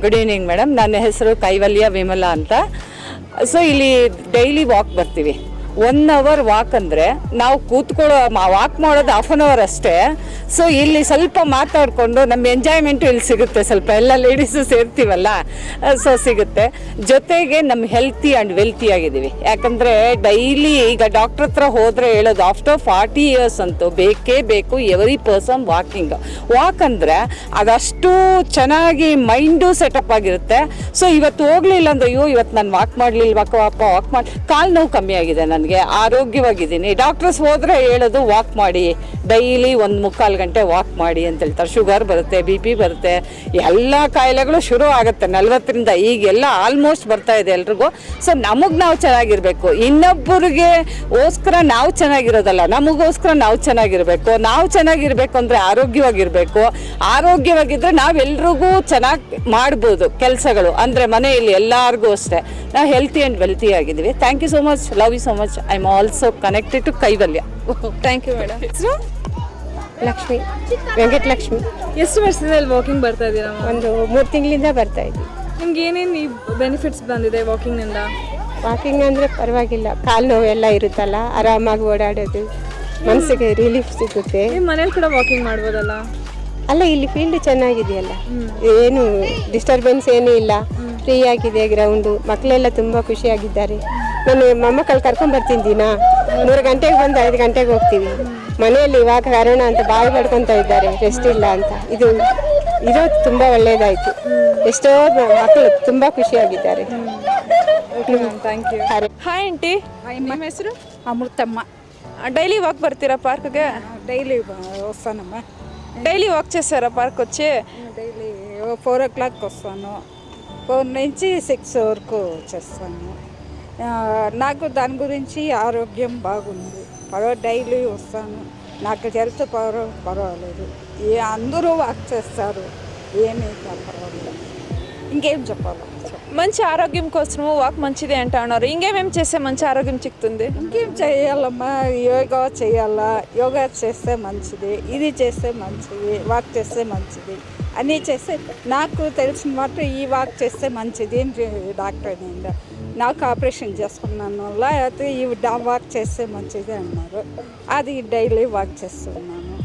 ಗುಡ್ ಈವ್ನಿಂಗ್ ಮೇಡಮ್ ನನ್ನ ಹೆಸರು ಕೈವಲ್ಯ ವಿಮಲ ಅಂತ. ಸೊ ಇಲ್ಲಿ ಡೈಲಿ ವಾಕ್ ಬರ್ತೀವಿ. ಒನ್ ಅವರ್ ವಾಕ್ ಅಂದರೆ ನಾವು ಕೂತ್ಕೊಳ್ಳೋ ವಾಕ್ ಮಾಡೋದು ಹಾಫ್ ಆನ್ ಅವರ್ ಅಷ್ಟೇ. ಸೊ ಇಲ್ಲಿ ಸ್ವಲ್ಪ ಮಾತಾಡಿಕೊಂಡು ನಮ್ಮ ಎಂಜಾಯ್ಮೆಂಟು ಇಲ್ಲಿ ಸಿಗುತ್ತೆ ಸ್ವಲ್ಪ. ಎಲ್ಲ ಲೇಡೀಸು ಸೇರ್ತೀವಲ್ಲ ಸೊ ಸಿಗುತ್ತೆ. ಜೊತೆಗೆ ನಮ್ಮ ಹೆಲ್ತಿ ಆ್ಯಂಡ್ ವೆಲ್ತಿ ಆಗಿದ್ದೀವಿ. ಯಾಕಂದರೆ ಡೈಲಿ ಈಗ ಡಾಕ್ಟ್ರ್ ಹತ್ರ ಹೋದರೆ ಹೇಳೋದು ಆಫ್ಟರ್ ಫಾರ್ಟಿ ಇಯರ್ಸ್ ಅಂತೂ ಬೇಕೇ ಬೇಕು ಎವ್ರಿ ಪರ್ಸನ್ ವಾಕಿಂಗ್ ವಾಕ್ ಅಂದರೆ ಅದಷ್ಟು ಚೆನ್ನಾಗಿ ಮೈಂಡು ಸೆಟಪ್ ಆಗಿರುತ್ತೆ. ಸೊ ಇವತ್ತು ಹೋಗಲಿಲ್ಲ ಅಂದ್ರೆ, ಅಯ್ಯೋ, ಇವತ್ತು ನಾನು ವಾಕ್ ಮಾಡಲಿಲ್ವಾಕ ವಾಪ ವಾಕ್ ಮಾಡಿ ಕಾಲು ನೋವು ಕಮ್ಮಿ ಆಗಿದೆ ನನಗೆ. ಆರೋಗ್ಯವಾಗಿದ್ದೀನಿ. ಡಾಕ್ಟರ್ಸ್ ಹೋದರೆ ಹೇಳೋದು ವಾಕ್ ಮಾಡಿ. ಡೈಲಿ ಒಂದು ಮುಕ್ಕಾಲು ಗಂಟೆ ವಾಕ್ ಮಾಡಿ ಅಂತ ಹೇಳ್ತಾರೆ ಶುಗರ್ ಬರುತ್ತೆ ಬಿ ಪಿ ಬರುತ್ತೆ. ಎಲ್ಲ ಕಾಯಿಲೆಗಳು ಶುರು ಆಗುತ್ತೆ. ನಲ್ವತ್ತರಿಂದ ಈಗೆಲ್ಲ ಆಲ್ಮೋಸ್ಟ್ ಬರ್ತಾ ಇದೆ ಎಲ್ರಿಗೂ. ಸೊ ನಮಗೆ ನಾವು ಚೆನ್ನಾಗಿರಬೇಕು. ಇನ್ನೊಬ್ಬರಿಗೆ ಓಸ್ಕರ ನಾವು ಚೆನ್ನಾಗಿರೋದಲ್ಲ. ನಮಗೋಸ್ಕರ ನಾವು ಚೆನ್ನಾಗಿರಬೇಕು. ನಾವು ಚೆನ್ನಾಗಿರಬೇಕು ಅಂದರೆ ಆರೋಗ್ಯವಾಗಿರಬೇಕು. ಆರೋಗ್ಯವಾಗಿದ್ದರೆ ನಾವೆಲ್ರಿಗೂ ಚೆನ್ನಾಗಿ ಮಾಡ್ಬೋದು ಕೆಲಸಗಳು. ಅಂದರೆ ಮನೆಯಲ್ಲಿ ಎಲ್ಲರಿಗೂ ಅಷ್ಟೇ. ನಾವು ಹೆಲ್ತಿ ಆ್ಯಂಡ್ ವೆಲ್ತಿ ಆಗಿದ್ದೀವಿ. Thank you so much love you so much I am also connected to Kaivalya thank you madam ಹೆಸರು ಲಕ್ಷ್ಮಿ ವೆಂಕಟಲಕ್ಷ್ಮಿ ಎಷ್ಟು ವರ್ಷದಿಂದ ಅಲ್ಲಿ ವಾಕಿಂಗ್ ಬರ್ತಾ ಇದ್ದೀರಾ ಒಂದು ಮೂರು ತಿಂಗಳಿಂದ ಬರ್ತಾ ಇದ್ದೀವಿ ನಿಮ್ಗೆ ಏನೇನು ಈ ಬೆನಿಫಿಟ್ಸ್ ಬಂದಿದೆ ವಾಕಿಂಗ್ನಿಂದ ವಾಕಿಂಗ್ ಅಂದರೆ ಪರವಾಗಿಲ್ಲ. ಕಾಲು ನೋವೆಲ್ಲ ಎಲ್ಲ ಇರುತ್ತಲ್ಲ ಆರಾಮಾಗಿ ಓಡಾಡೋದು ಮನಸ್ಸಿಗೆ ರಿಲೀಫ್ ಸಿಗುತ್ತೆ. ನಿಮ್ಮ ಮನೇಲಿ ಕೂಡ ವಾಕಿಂಗ್ ಮಾಡ್ಬೋದಲ್ಲ? ಅಲ್ಲ ಇಲ್ಲಿ ಫೀಲ್ಡ್ ಚೆನ್ನಾಗಿದೆಯಲ್ಲ. ಏನು ಡಿಸ್ಟರ್ಬೆನ್ಸ್ ಏನೂ ಇಲ್ಲ. ಫ್ರೀ ಆಗಿದೆ ಗ್ರೌಂಡು ಮಕ್ಕಳೆಲ್ಲ ತುಂಬ ಖುಷಿಯಾಗಿದ್ದಾರೆ. ನಾನು ಮೊಮ್ಮಕ್ಕಳು ಕರ್ಕೊಂಡು ಬರ್ತೀನಿ ದಿನ. ಮೂರು ಗಂಟೆಗೆ ಬಂದು ಐದು ಗಂಟೆಗೆ ಹೋಗ್ತೀವಿ. ಮನೆಯಲ್ಲಿ ಇವಾಗ ಕಾರಣ ಅಂತ ಬಾಯಿ ಪಡ್ಕೊತಾ ಇದ್ದಾರೆ. ರೆಸ್ಟ್ ಇಲ್ಲ ಅಂತ. ಇದು ಇರೋದು ತುಂಬ ಒಳ್ಳೆಯದಾಯಿತು ಎಷ್ಟೋ ಮಕ್ಕಳು ತುಂಬ ಖುಷಿಯಾಗಿದ್ದಾರೆ. ಹಾಯ್ ಆಂಟಿ ನಿಮ್ಮ ಹೆಸರು? ಅಮೃತಮ್ಮ. ಡೈಲಿ ವಾಕ್ ಬರ್ತೀರಾ పార్కుకి ಡೈಲಿ వస్తానమ్మా ಡೈಲಿ ವಾಕ್ చేస్తారా ಪಾರ್ಕ್ వచ్చి? ಡೈಲಿ ಫೋರ್ ಓ ಕ್ಲಾಕ್ వస్తాను ಫೋರ್ నుంచి ಸಿಕ್ಸ್ వరకు చేస్తాను నాకు దాని గురించి ఆరోగ్యం బాగుంది. పర్వ డైలీ వస్తాను. నాకు హెల్త్ పర్వ పర్వాలేదు. ఏ అందరూ వాక్ చేస్తారు. ఏమీ పర్వాలేదు. ఇంకేం చెప్పాలి? మంచి ఆరోగ్యం కోసము వాక్ మంచిది అంటా ఉన్నారు ఇంకేమేం చేస్తే మంచి ఆరోగ్యం చిక్కుతుంది? ఇంకేం చేయాలమ్మా? యోగా చేయాలా? యోగా చేస్తే మంచిది. ఇది చేస్తే మంచిది. వాక్ చేస్తే మంచిది. అన్నీ చేస్తే నాకు తెలిసిన మాట ఈ వాక్ చేస్తే మంచిది డాక్టర్ నిండా నాకు ఆపరేషన్ చేసుకున్నాను వల్ల అయితే ఇవి వాక్ చేస్తే మంచిది అన్నారు. అది డైలీ వాక్ చేస్తున్నాను.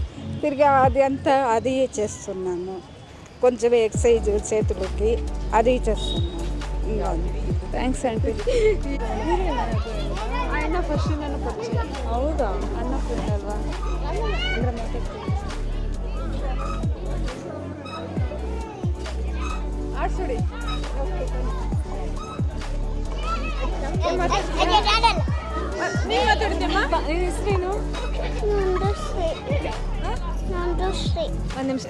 తిరిగి అది అంతా అది చేస్తున్నాను. కొంచెం ఎక్సైజ్ చేతులకి అది చేస్తున్నాను. థ్యాంక్స్ అండి ఆయన ఫస్ట్ నన్ను అవుదా అన్న ఆడు చూడి. ಒಂದು ನಿಮಿಷ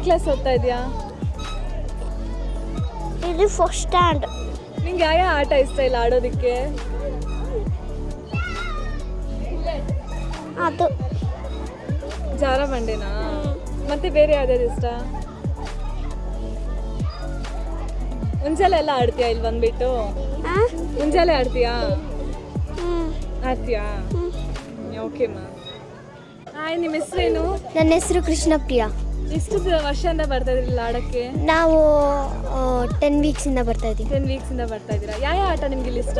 ಕ್ಲಾಸ್ ಓದ್ತಾ ಇದು ಫಸ್ಟ್ ಸ್ಟ್ಯಾಂಡ್ ಯಾವ ಆಟ ಇಷ್ಟ ಅದು ಜಾರ ಬಂಡೆನಾ ಮತ್ತೆ ಬೇರೆ ಯಾವ್ದಾದ್ರು ಇಷ್ಟ ಮುಂಜಾನೆ ಎಲ್ಲ ಆಡ್ತೀಯಾ ಇಲ್ಲಿ ಬಂದ್ಬಿಟ್ಟು? ಮುಂಜಾನೆ ಆಡ್ತೀಯಾ? ಆಡ್ತೀಯಾ? ಓಕೆ ಮಾ ಹಾಯ್ ನಿಮ್ಮ ಹೆಸರೇನು ನನ್ನ ಹೆಸರು ಕೃಷ್ಣಪ್ರಿಯ. ಎಷ್ಟು ವರ್ಷದಿಂದ ಬರ್ತಾ ಇದ್ರಿ ಆಡಕ್ಕೆ? ನಾವು ಟೆನ್ ವೀಕ್ಸಿಂದ ಬರ್ತಾ ಇದ್ದೀವಿ. ಟೆನ್ ವೀಕ್ಸಿಂದ ಬರ್ತಾ ಇದ್ದೀರಾ? ಯಾವ ಯಾವ ಆಟ ನಿಮ್ಗೆ ಇಲ್ಲಿ ಇಷ್ಟ?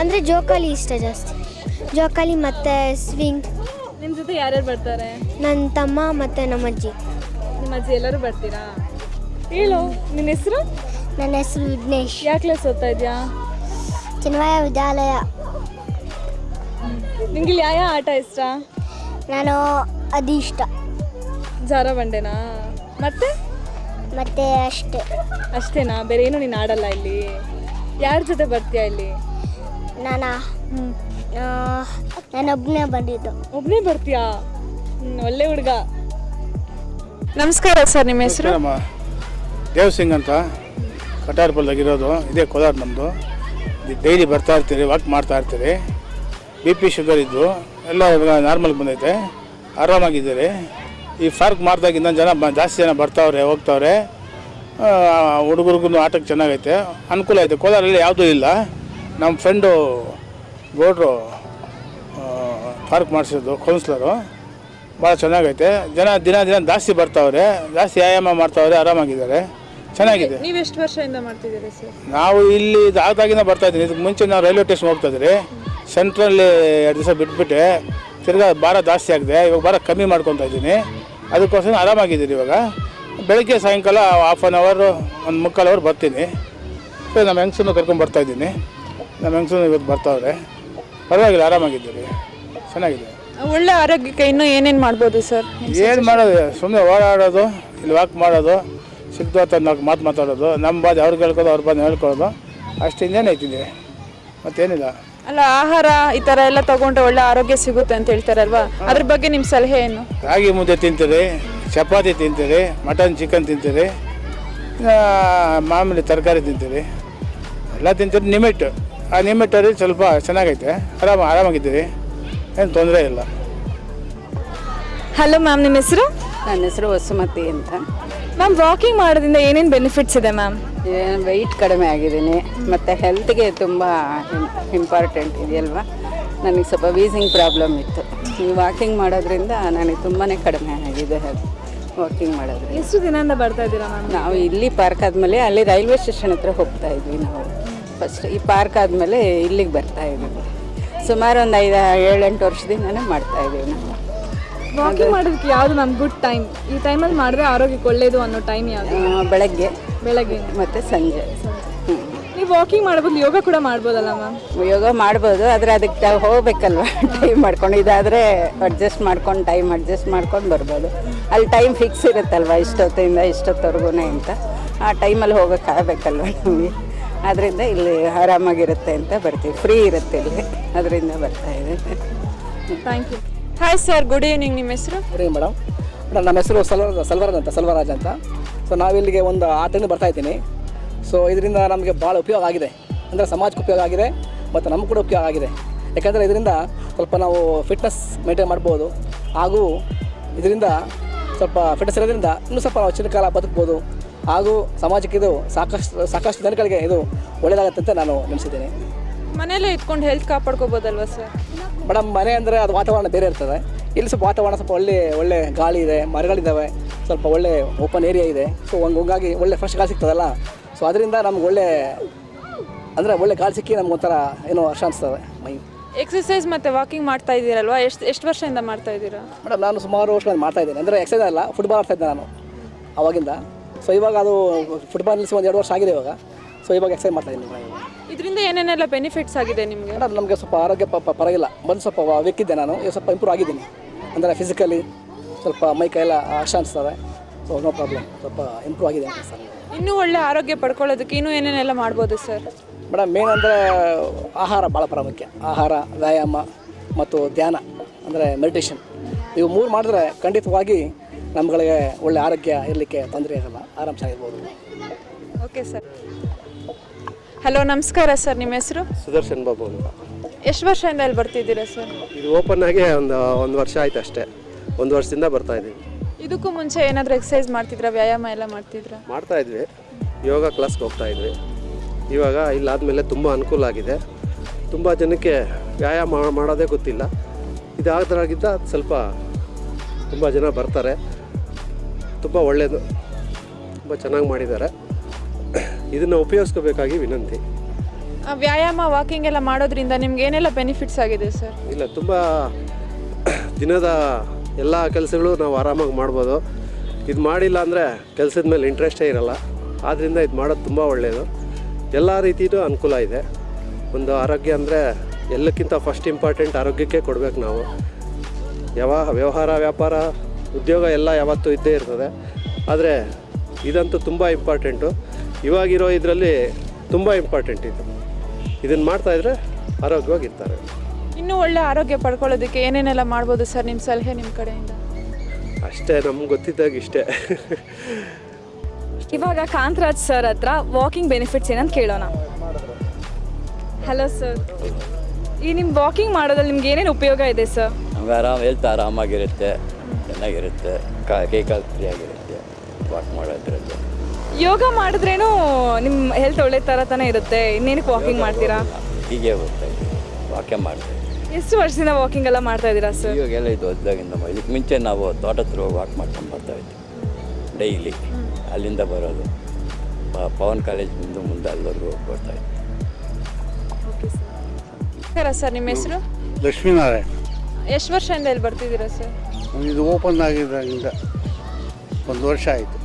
ಅಂದ್ರೆ ಜೋಕಾಲಿ ಇಷ್ಟ ಜಾಸ್ತಿ. ಜೋಕಾಲಿ ಮತ್ತೆ ಸ್ವಿಂಗ್ ನಿಮ್ಮ ಜೊತೆ ಯಾರ್ಯಾರು ಬರ್ತಾರೆ? ನನ್ನ ತಮ್ಮ ಮತ್ತೆ ನಮ್ಮ ಅಜ್ಜಿ ನಿಮ್ಮ ಅಜ್ಜಿ ಎಲ್ಲರೂ ಬರ್ತೀರಾ? ಹೇಳು ನಿನ್ನ ಹೆಸರು? ನನ್ನ ಹೆಸರು ವಿಘ್ನೇಶ್. ಯಾವ ಕ್ಲಾಸ್ ಓದ್ತಾ ಇದೆಯಾ? ಚಿನ್ಮಯ ವಿದ್ಯಾಲಯ. ನಿಂಗೆ ಇಲ್ಲಿ ಯಾವ ಆಟ ಇಷ್ಟ? ನಾನು ಅದು ಇಷ್ಟ ಜಾರಬಂಡೆನಾ ಮತ್ತೆ? ಮತ್ತೆ ಅಷ್ಟೇ. ಅಷ್ಟೇನಾ? ಬೇರೆ ಏನು ನೀನು ಆಡಲ್ಲ ಇಲ್ಲಿ? ಯಾರ ಜೊತೆ ಬರ್ತೀಯಾ ಇಲ್ಲಿ? ನಾನಾ? ನಾನು ಒಬ್ಬನೇ ಬಂದಿದ್ದು. ಒಬ್ಬನೇ ಬರ್ತೀಯಾ? ಹ್ಮ್, ಒಳ್ಳೆ ಹುಡುಗ. ನಮಸ್ಕಾರ ಸರ್ ನಿಮ್ಮ ಹೆಸರು? ದೇವ್ ಸಿಂಗ್ ಅಂತ? ಕಟಾರ್ಪಲ್ದಾಗಿರೋದು ಇದೇ ಕೋಲಾರ ನಮ್ಮದು ಡೈಲಿ ಬರ್ತಾ ಇರ್ತೀರಿ ವಾಕ್ ಮಾಡ್ತಾ ಇರ್ತೀರಿ. ಬಿ ಪಿ ಶುಗರ್ ಇದ್ದು, ಎಲ್ಲ ನಾರ್ಮಲ್ ಬಂದೈತೆ. ಆರಾಮಾಗಿದ್ದೀರಿ. ಈ ಫಾರ್ಕ್ ಮಾಡಿದಾಗ ಇನ್ನೊಂದು ಜನ ಜಾಸ್ತಿ ಜನ ಬರ್ತಾವ್ರೆ, ಹೋಗ್ತಾವ್ರೆ. ಹುಡುಗರಿಗೂ ಆಟಕ್ಕೆ ಚೆನ್ನಾಗೈತೆ. ಅನುಕೂಲ ಐತೆ. ಕೋಲಾರಲ್ಲಿ ಯಾವುದೂ ಇಲ್ಲ. ನಮ್ಮ ಫ್ರೆಂಡು ಗೌಡ್ರು ಪಾರ್ಕ್ ಮಾಡಿಸಿದ್ದು ಕೌನ್ಸ್ಲರು ಭಾಳ ಚೆನ್ನಾಗೈತೆ. ಜನ ದಿನ ದಿನ ಜಾಸ್ತಿ ಬರ್ತಾವ್ರೆ, ಜಾಸ್ತಿ ವ್ಯಾಯಾಮ ಮಾಡ್ತಾವ್ರೆ, ಆರಾಮಾಗಿದ್ದಾರೆ. ಚೆನ್ನಾಗಿದೆ. ನೀವು ಎಷ್ಟು ವರ್ಷದಿಂದ ಮಾಡ್ತಿದ್ದೀರಾ ಸರ್? ನಾವು ಇಲ್ಲಿ ಆದಾಗಿಂದ ಬರ್ತಾ ಇದ್ದೀನಿ. ಇದಕ್ಕೆ ಮುಂಚೆ ನಾವು ರೈಲ್ವೆ ಸ್ಟೇಷನ್ ಹೋಗ್ತಾ ಇದ್ರಿ. ಸೆಂಟ್ರಲ್ಲಿ ಎರಡು ದಿವಸ ಬಿಟ್ಬಿಟ್ಟೆ. ತಿರ್ಗಾ ಭಾರ ಜಾಸ್ತಿ ಆಗಿದೆ. ಇವಾಗ ಭಾರ ಕಮ್ಮಿ ಮಾಡ್ಕೊತಾ ಇದ್ದೀನಿ. ಅದಕ್ಕೋಸ್ಕರ ಆರಾಮಾಗಿದ್ದೀರಿ ಇವಾಗ. ಬೆಳಗ್ಗೆ ಸಾಯಂಕಾಲ ಹಾಫ್ ಆನ್ ಅವರ್ ಒಂದು ಮುಕ್ಕಾಲು ಅವರ್ ಬರ್ತೀನಿ. ಸರ್ ನಮ್ಮ ಹೆಂಗ್ಸನ್ನು ಕರ್ಕೊಂಡು ಬರ್ತಾ ಇದ್ದೀನಿ. ನಮ್ಮ ಹೆಂಗ್ಸನ್ನು ಇವತ್ತು ಬರ್ತಾವ್ರೆ. ಪರವಾಗಿಲ್ಲ ಆರಾಮಾಗಿದ್ದೀರಿ. ಚೆನ್ನಾಗಿದೆ. ಒಳ್ಳೆ ಆರೋಗ್ಯಕ್ಕೆ ಇನ್ನೂ ಏನೇನು ಮಾಡ್ಬೋದು ಸರ್? ಏನು ಮಾಡೋದು? ಸುಮ್ಮನೆ ಓಡಾಡೋದು ಇಲ್ಲಿ ವಾಕ್ ಮಾಡೋದು. ಸಿಕ್ತು ಅಂತ ನಾಲ್ಕು ಮಾತು ಮಾತಾಡೋದು. ನಮ್ಮ ಬಾಧೆ ಅವ್ರಿಗೆ ಹೇಳ್ಕೋದು ಅವ್ರ ಬಾಧೆ ಹೇಳ್ಕೊಳ್ಳೋದು. ಅಷ್ಟು ಇನ್ನೇನು ಐತಿದೆ ಮತ್ತೇನಿಲ್ಲ. ಅಲ್ಲ ಆಹಾರ ಈ ಥರ ಎಲ್ಲ ತಗೊಂಡ್ರೆ ಒಳ್ಳೆ ಆರೋಗ್ಯ ಸಿಗುತ್ತೆ ಅಂತ ಹೇಳ್ತಾರಲ್ವಾ? ಅದ್ರ ಬಗ್ಗೆ ನಿಮ್ಮ ಸಲಹೆ ಏನು? ರಾಗಿ ಮುದ್ದೆ ತಿಂತೀರಿ ಚಪಾತಿ ತಿಂತೀರಿ ಮಟನ್ ಚಿಕನ್ ತಿಂತೀರಿ ಮಾಮೂಲಿ ತರಕಾರಿ ತಿಂತೀರಿ. ಎಲ್ಲ ತಿಂತೀರಿ ನಿಮಿಟ್ ಆ ನಿಮಿಟಲ್ಲಿ ಸ್ವಲ್ಪ ಚೆನ್ನಾಗೈತೆ. ಆರಾಮ ಆರಾಮಾಗಿದ್ದೀರಿ. ಏನು ತೊಂದರೆ ಇಲ್ಲ. ಹಲೋ ಮ್ಯಾಮ್ ನಿಮ್ಮ ಹೆಸರು? ನನ್ನ ಹೆಸರು ವಸುಮತಿ ಅಂತ. ಮ್ಯಾಮ್ ವಾಕಿಂಗ್ ಮಾಡೋದ್ರಿಂದ ಏನೇನು ಬೆನಿಫಿಟ್ಸ್ ಇದೆ ಮ್ಯಾಮ್ ವೆಯ್ಟ್ ಕಡಿಮೆ ಆಗಿದ್ದೀನಿ ಮತ್ತು ಹೆಲ್ತ್ಗೆ ತುಂಬ ಇಂಪಾರ್ಟೆಂಟ್ ಇದೆಯಲ್ವಾ? ನನಗೆ ಸ್ವಲ್ಪ ವೀಸಿಂಗ್ ಪ್ರಾಬ್ಲಮ್ ಇತ್ತು. ಈ ವಾಕಿಂಗ್ ಮಾಡೋದ್ರಿಂದ ನನಗೆ ತುಂಬಾ ಕಡಿಮೆ ಆಗಿದೆ ವಾಕಿಂಗ್ ಮಾಡೋದ್ರಿಂದ. ಎಷ್ಟು ದಿನದಿಂದ ಬರ್ತಾ ಇದ್ದೀರಾ ಮ್ಯಾಮ್ ನಾವು ಇಲ್ಲಿ ಪಾರ್ಕ್ ಆದಮೇಲೆ ಅಲ್ಲಿ ರೈಲ್ವೆ ಸ್ಟೇಷನ್ ಹತ್ರ ಹೋಗ್ತಾ ಇದ್ವಿ ನಾವು. ಫಸ್ಟ್ ಈ ಪಾರ್ಕ್ ಆದಮೇಲೆ ಇಲ್ಲಿಗೆ ಬರ್ತಾ ಇದ್ದೀವಿ. ಸುಮಾರು ಒಂದು ಐದು ಏಳೆಂಟು ವರ್ಷದಿಂದನೇ ಮಾಡ್ತಾ ಇದ್ದೀವಿ ನಾವು. ವಾಕಿಂಗ್ ಮಾಡೋದಕ್ಕೆ ಯಾವುದು ನಮ್ಮ ಗುಡ್ ಟೈಮ್ ಈ ಟೈಮಲ್ಲಿ ಮಾಡಿದ್ರೆ ಆರೋಗ್ಯಕ್ಕೆ ಒಳ್ಳೇದು ಅನ್ನೋ ಟೈಮ್ ಯಾವುದು? ಬೆಳಗ್ಗೆ. ಬೆಳಗ್ಗೆ. ಮತ್ತು ಸಂಜೆ. ನೀವು ವಾಕಿಂಗ್ ಮಾಡ್ಬೋದು ಯೋಗ ಕೂಡ ಮಾಡ್ಬೋದಲ್ಲ ಮ್ಯಾಮ್ ಯೋಗ ಮಾಡ್ಬೋದು ಆದರೆ ಅದಕ್ಕೆ ನಾವು ಹೋಗ್ಬೇಕಲ್ವ? ಟೈಮ್ ಮಾಡ್ಕೊಂಡು ಇದಾದರೆ ಅಡ್ಜಸ್ಟ್ ಮಾಡ್ಕೊಂಡು ಟೈಮ್ ಅಡ್ಜಸ್ಟ್ ಮಾಡ್ಕೊಂಡು ಬರ್ಬೋದು. ಅಲ್ಲಿ ಟೈಮ್ ಫಿಕ್ಸ್ ಇರುತ್ತಲ್ವ ಇಷ್ಟೊತ್ತಿಂದ ಇಷ್ಟೊತ್ತವರೆಗೂ ಅಂತ? ಆ ಟೈಮಲ್ಲಿ ಹೋಗೋಕ್ಕಾಗಬೇಕಲ್ವ ನಮಗೆ? ಅದರಿಂದ ಇಲ್ಲಿ ಆರಾಮಾಗಿರುತ್ತೆ ಅಂತ ಬರ್ತೀವಿ. ಫ್ರೀ ಇರುತ್ತೆ ಇಲ್ಲಿ. ಅದರಿಂದ ಬರ್ತಾ ಇದೆ. Thank you hi sir good evening ನಿಮ್ಮ ಹೆಸರು? ರೀ ಮೇಡಮ್ ಮೇಡಮ್ ನಮ್ಮ ಹೆಸರು ಸಲ್ವರ್ ಸಲ್ವರಾಜ್ ಅಂತ ಸಲ್ವರಾಜ್ ಅಂತ. ಸೊ ನಾವಿಲ್ಲಿಗೆ ಒಂದು ಆಟದಿಂದ ಬರ್ತಾ ಇದ್ದೀನಿ. ಸೊ ಇದರಿಂದ ನಮಗೆ ಭಾಳ ಉಪಯೋಗ ಆಗಿದೆ. ಅಂದರೆ ಸಮಾಜಕ್ಕೆ ಉಪಯೋಗ ಆಗಿದೆ ಮತ್ತು ನಮಗೂ ಕೂಡ ಉಪಯೋಗ ಆಗಿದೆ. ಯಾಕಂದರೆ ಇದರಿಂದ ಸ್ವಲ್ಪ ನಾವು ಫಿಟ್ನೆಸ್ ಮೇಂಟೈನ್ ಮಾಡ್ಬೋದು. ಹಾಗೂ ಇದರಿಂದ ಸ್ವಲ್ಪ ಫಿಟ್ನೆಸ್ ಇರೋದ್ರಿಂದ ಇನ್ನೂ ಸ್ವಲ್ಪ ನಾವು ಕಾಲ ಬದುಕ್ಬೋದು. ಹಾಗೂ ಸಮಾಜಕ್ಕೆ ಇದು ಸಾಕಷ್ಟು ಸಾಕಷ್ಟು ಜನಗಳಿಗೆ ಇದು ಒಳ್ಳೆಯದಾಗತ್ತಂತ ಅಂತ ನಾನು ನೆನೆಸಿದ್ದೇನೆ. ಮನೇಲೇ ಇಟ್ಕೊಂಡು ಹೆಲ್ತ್ ಕಾಪಾಡ್ಕೋಬೋದಲ್ವ ಸರ್ ಮೇಡಮ್ ಮನೆ ಅಂದರೆ ಅದು ವಾತಾವರಣ ಬೇರೆ ಇರ್ತದೆ. ಇಲ್ಲಿ ಸ್ವಲ್ಪ ವಾತಾವರಣ ಸ್ವಲ್ಪ ಒಳ್ಳೆ ಒಳ್ಳೆ ಗಾಳಿ ಇದೆ ಮರಗಳಿದ್ದಾವೆ ಸ್ವಲ್ಪ ಒಳ್ಳೆ ಓಪನ್ ಏರಿಯಾ ಇದೆ. ಸೊ ಹಂಗೆ ಹಂಗಾಗಿ ಒಳ್ಳೆ ಫ್ರೆಶ್ ಗಾಳಿ ಸಿಗ್ತದಲ್ಲ? ಸೊ ಅದರಿಂದ ನಮ್ಗೆ ಒಳ್ಳೆ ಅಂದರೆ ಒಳ್ಳೆ ಗಾಳಿ ಸಿಕ್ಕಿ ನಮ್ಗೆ ಒಂಥರ ಏನೋ ಹರ್ಷ ಅನಿಸ್ತದೆ ಮೈ ಎಕ್ಸಸೈಸ್ ಮತ್ತು ವಾಕಿಂಗ್ ಮಾಡ್ತಾ ಇದ್ದೀರಲ್ವಾ? ಎಷ್ಟು ಎಷ್ಟು ವರ್ಷದಿಂದ ಮಾಡ್ತಾ ಇದ್ದೀರಾ? ಮೇಡಮ್ ನಾನು ಸುಮಾರು ವರ್ಷಗಳು ಮಾಡ್ತಾ ಇದ್ದೀನಿ. ಅಂದರೆ ಎಕ್ಸಸೈಸ್ ಅಲ್ಲ ಫುಟ್ಬಾಲ್ ಆಡ್ತಾ ಇದ್ದೆ ನಾನು ಅವಾಗಿಂದ. ಸೊ ಇವಾಗ ಅದು ಫುಟ್ಬಾಲ್ ನಿಲ್ಲಿಸಿ ಒಂದು ಎರಡು ವರ್ಷ ಆಗಿದೆ ಇವಾಗ. ಸೊ ಇವಾಗ ಎಕ್ಸೈಸ್ ಮಾಡ್ತಾ ಇದ್ದೀನಿ ಇದರಿಂದ ಏನೇನೆಲ್ಲ ಬೆನಿಫಿಟ್ಸ್ ಆಗಿದೆ ನಿಮಗೆ? ಮೇಡಮ್ ನಮಗೆ ಸ್ವಲ್ಪ ಆರೋಗ್ಯ ಪ ಪ- ಪರವಾಗಿಲ್ಲ. ಬಂದು ಸ್ವಲ್ಪ ವೆಕ್ಕಿದ್ದೆ ನಾನು. ಈಗ ಸ್ವಲ್ಪ ಇಂಪ್ರೂವ್ ಆಗಿದ್ದೀನಿ. ಅಂದರೆ ಫಿಸಿಕಲಿ ಸ್ವಲ್ಪ ಮೈ ಕೈಯೆಲ್ಲ ಆಶಾ ಅನಿಸ್ತಾರೆ ಸೊ ನೋ ಪ್ರಾಬ್ಲಮ್ ಸ್ವಲ್ಪ ಇಂಪ್ರೂವ್ ಆಗಿದೆ ಅಂತ ಸರ್. ಇನ್ನೂ ಒಳ್ಳೆ ಆರೋಗ್ಯ ಪಡ್ಕೊಳ್ಳೋದಕ್ಕೆ ಇನ್ನೂ ಏನೇನೆಲ್ಲ ಮಾಡ್ಬೋದು ಸರ್? ಮೇಡಮ್ ಮೇನ್ ಅಂದರೆ ಆಹಾರ ಭಾಳ ಪ್ರಾಮುಖ್ಯ. ಆಹಾರ ವ್ಯಾಯಾಮ ಮತ್ತು ಧ್ಯಾನ ಅಂದರೆ ಮೆಡಿಟೇಷನ್ ಇವು ಮೂರು ಮಾಡಿದ್ರೆ ಖಂಡಿತವಾಗಿ ನಮ್ಗಳಿಗೆ ಒಳ್ಳೆ ಆರೋಗ್ಯ ಇರಲಿಕ್ಕೆ ತೊಂದರೆ ಇರಲ್ಲ. ಆರಾಮ್ಸಾಗಿರ್ಬೋದು. ಓಕೆ ಸರ್ ಹಲೋ ನಮಸ್ಕಾರ ಸರ್ ನಿಮ್ಮ ಹೆಸರು? ಸುದರ್ಶನ್ ಬಾಬು ಅಂತ. ಎಷ್ಟು ವರ್ಷದಿಂದ ಇಲ್ಲಿ ಬರ್ತಿದ್ದೀರಾ ಸರ್? ಇದು ಓಪನ್ ಆಗಿ ಒಂದು ಒಂದು ವರ್ಷ ಆಯ್ತು ಅಷ್ಟೇ. ಒಂದು ವರ್ಷದಿಂದ ಬರ್ತಾ ಇದ್ದೀವಿ ಇದಕ್ಕೂ ಮುಂಚೆ ಏನಾದರೂ ಎಕ್ಸಸೈಸ್ ಮಾಡ್ತಿದ್ರಾ ವ್ಯಾಯಾಮ ಎಲ್ಲ ಮಾಡ್ತಿದ್ರಾ? ಮಾಡ್ತಾ ಇದ್ವಿ. ಯೋಗ ಕ್ಲಾಸ್ಗೆ ಹೋಗ್ತಾ ಇದ್ವಿ. ಇವಾಗ ಇಲ್ಲಾದಮೇಲೆ ತುಂಬ ಅನುಕೂಲ ಆಗಿದೆ. ತುಂಬ ಜನಕ್ಕೆ ವ್ಯಾಯಾಮ ಮಾಡೋದೇ ಗೊತ್ತಿಲ್ಲ. ಇದಾದ್ರಾಗಿದ್ದ ಸ್ವಲ್ಪ ತುಂಬ ಜನ ಬರ್ತಾರೆ. ತುಂಬ ಒಳ್ಳೆಯದು ತುಂಬ ಚೆನ್ನಾಗಿ ಮಾಡಿದ್ದಾರೆ. ಇದನ್ನು ಉಪಯೋಗಿಸ್ಕೋಬೇಕಾಗಿ ವಿನಂತಿ. ವ್ಯಾಯಾಮ ವಾಕಿಂಗ್ ಎಲ್ಲ ಮಾಡೋದ್ರಿಂದ ನಿಮ್ಗೆ ಏನೆಲ್ಲ ಬೆನಿಫಿಟ್ಸ್ ಆಗಿದೆ ಸರ್ ಇಲ್ಲ ತುಂಬ ದಿನದ ಎಲ್ಲ ಕೆಲಸಗಳು ನಾವು ಆರಾಮಾಗಿ ಮಾಡ್ಬೋದು. ಇದು ಮಾಡಿಲ್ಲ ಅಂದರೆ ಕೆಲಸದ ಮೇಲೆ ಇಂಟ್ರೆಸ್ಟೇ ಇರಲ್ಲ. ಆದ್ದರಿಂದ ಇದು ಮಾಡೋದು ತುಂಬ ಒಳ್ಳೆಯದು ಎಲ್ಲ ರೀತಿಯೂ ಅನುಕೂಲ ಇದೆ. ಒಂದು ಆರೋಗ್ಯ ಅಂದರೆ ಎಲ್ಲಕ್ಕಿಂತ ಫಸ್ಟ್ ಇಂಪಾರ್ಟೆಂಟ್ ಆರೋಗ್ಯಕ್ಕೆ ಕೊಡಬೇಕು ನಾವು. ಯಾವ ವ್ಯವಹಾರ ವ್ಯಾಪಾರ ಉದ್ಯೋಗ ಎಲ್ಲ ಯಾವತ್ತೂ ಇದ್ದೇ ಇರ್ತದೆ. ಆದರೆ ಇದಂತೂ ತುಂಬ ಇಂಪಾರ್ಟೆಂಟು ಇವಾಗಿರೋ ಇದರಲ್ಲಿ ತುಂಬ ಇಂಪಾರ್ಟೆಂಟ್ ಇದು. ಇದನ್ನು ಆರೋಗ್ಯವಾಗಿ ಆರೋಗ್ಯವಾಗಿರ್ತಾರೆ. ಇನ್ನೂ ಒಳ್ಳೆ ಆರೋಗ್ಯ ಪಡ್ಕೊಳ್ಳೋದಕ್ಕೆ ಏನೇನೆಲ್ಲ ಮಾಡ್ಬೋದು ಸರ್ ನಿಮ್ಮ ಸಲಹೆ ನಿಮ್ಮ ಕಡೆಯಿಂದ? ಅಷ್ಟೇ ನಮ್ಗೆ ಗೊತ್ತಿದ್ದಾಗ ಇಷ್ಟೇ. ಇವಾಗ ಕಾಂತರಾಜ್ ಸರ್ ಹತ್ರ ವಾಕಿಂಗ್ ಬೆನಿಫಿಟ್ಸ್ ಏನಂತ ಕೇಳೋಣ. ಹಲೋ ಸರ್ ಈ ನಿಮ್ಮ ವಾಕಿಂಗ್ ಮಾಡೋದ್ರಲ್ಲಿ ನಿಮ್ಗೆ ಏನೇನು ಉಪಯೋಗ ಇದೆ ಸರ್ ನಮ್ಗೆ ಆರಾಮ್ ಹೆಲ್ತ್ ಆರಾಮಾಗಿರುತ್ತೆ ಚೆನ್ನಾಗಿರುತ್ತೆ ಕಾ ಕೈ ಕಾಲು ಫ್ರೀ ಆಗಿರುತ್ತೆ. ಯೋಗ ಮಾಡಿದ್ರೇನು ನಿಮ್ಮ ಹೆಲ್ತ್ ಒಳ್ಳೆ ಥರ ತಾನೇ ಇರುತ್ತೆ? ಇನ್ನೇನಕ್ಕೆ ವಾಕಿಂಗ್ ಮಾಡ್ತೀರಾ? ಹೀಗೆ ಹೋಗ್ತಾ ಇದ್ದೀವಿ ವಾಕ್ಯ ಮಾಡ್ತೀವಿ ಎಷ್ಟು ವರ್ಷದಿಂದ ವಾಕಿಂಗ್ ಎಲ್ಲ ಮಾಡ್ತಾ ಇದ್ದೀರಾ ಸರ್ ಇವಾಗೆಲ್ಲ ಇದು ಹೊಸ್ದಾಗಿಂದ ಇದಕ್ಕೆ ಮುಂಚೆ ನಾವು ತೋಟ ಹತ್ರ ಹೋಗಿ ವಾಕ್ ಮಾಡ್ಕೊಂಡು ಬರ್ತಾ ಇದ್ವಿ. ಡೈಲಿ ಅಲ್ಲಿಂದ ಬರೋದು. ಪವನ್ ಕಾಲೇಜ್ ಮುಂದೆ ಅಲ್ಲಿವರೆಗೂ ಹೋಗಿ ಬರ್ತಾ ಇದ್ವಿ. ನಮಸ್ಕಾರ ಸರ್ ನಿಮ್ಮ ಹೆಸರು? ಲಕ್ಷ್ಮೀನಾರಾಯಣ. ಎಷ್ಟು ವರ್ಷದಿಂದ ಇಲ್ಲಿ ಬರ್ತಿದ್ದೀರಾ ಸರ್ ಇದು ಓಪನ್ ಆಗಿದ್ದಾಗಿಂದ ಒಂದು ವರ್ಷ ಆಯಿತು.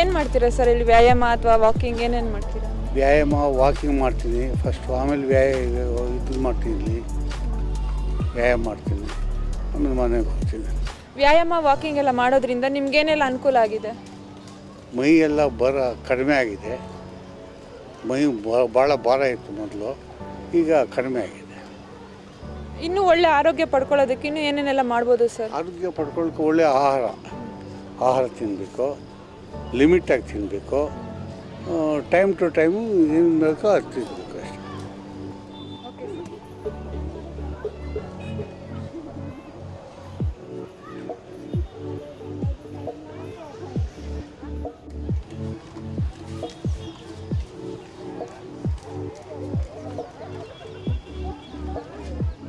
ಏನು ಮಾಡ್ತೀರಾ ಸರ್ ಇಲ್ಲಿ ವ್ಯಾಯಾಮ ಅಥವಾ ವಾಕಿಂಗ್ ಏನೇನು ಮಾಡ್ತೀರಾ? ವ್ಯಾಯಾಮ ವಾಕಿಂಗ್ ಮಾಡ್ತೀನಿ. ಫಸ್ಟ್ ಆಮೇಲೆ ವ್ಯಾಯ ಇದು ಮಾಡ್ತೀನಿ ಇಲ್ಲಿ. ವ್ಯಾಯಾಮ ಮಾಡ್ತೀನಿ. ಆಮೇಲೆ ಮನೆಗೆ ಹೋಗ್ತೀನಿ. ವ್ಯಾಯಾಮ ವಾಕಿಂಗ್ ಎಲ್ಲ ಮಾಡೋದ್ರಿಂದ ನಿಮ್ಗೇನೆಲ್ಲ ಅನುಕೂಲ ಆಗಿದೆ? ಮೈ ಎಲ್ಲ ಬರ ಕಡಿಮೆ ಆಗಿದೆ. ಮೈ ಭಾಳ ಭಾರ ಇತ್ತು ಮೊದಲು. ಈಗ ಕಡಿಮೆ ಆಗಿದೆ. ಇನ್ನೂ ಒಳ್ಳೆ ಆರೋಗ್ಯ ಪಡ್ಕೊಳ್ಳೋದಕ್ಕೆ ಇನ್ನೂ ಏನೇನೆಲ್ಲ ಮಾಡ್ಬೋದು ಸರ್? ಆರೋಗ್ಯ ಪಡ್ಕೊಳ್ಳೋಕೆ ಒಳ್ಳೆ ಆಹಾರ. ಆಹಾರ ತಿನ್ನಬೇಕು ಲಿಮಿಟಾಗಿ ತಿನ್ನಬೇಕು. ಟೈಮ್ ಟು ಟೈಮು ಏನು ಬೇಕೋ ಅದು ತಿನ್ನಬೇಕು ಅಷ್ಟೆ.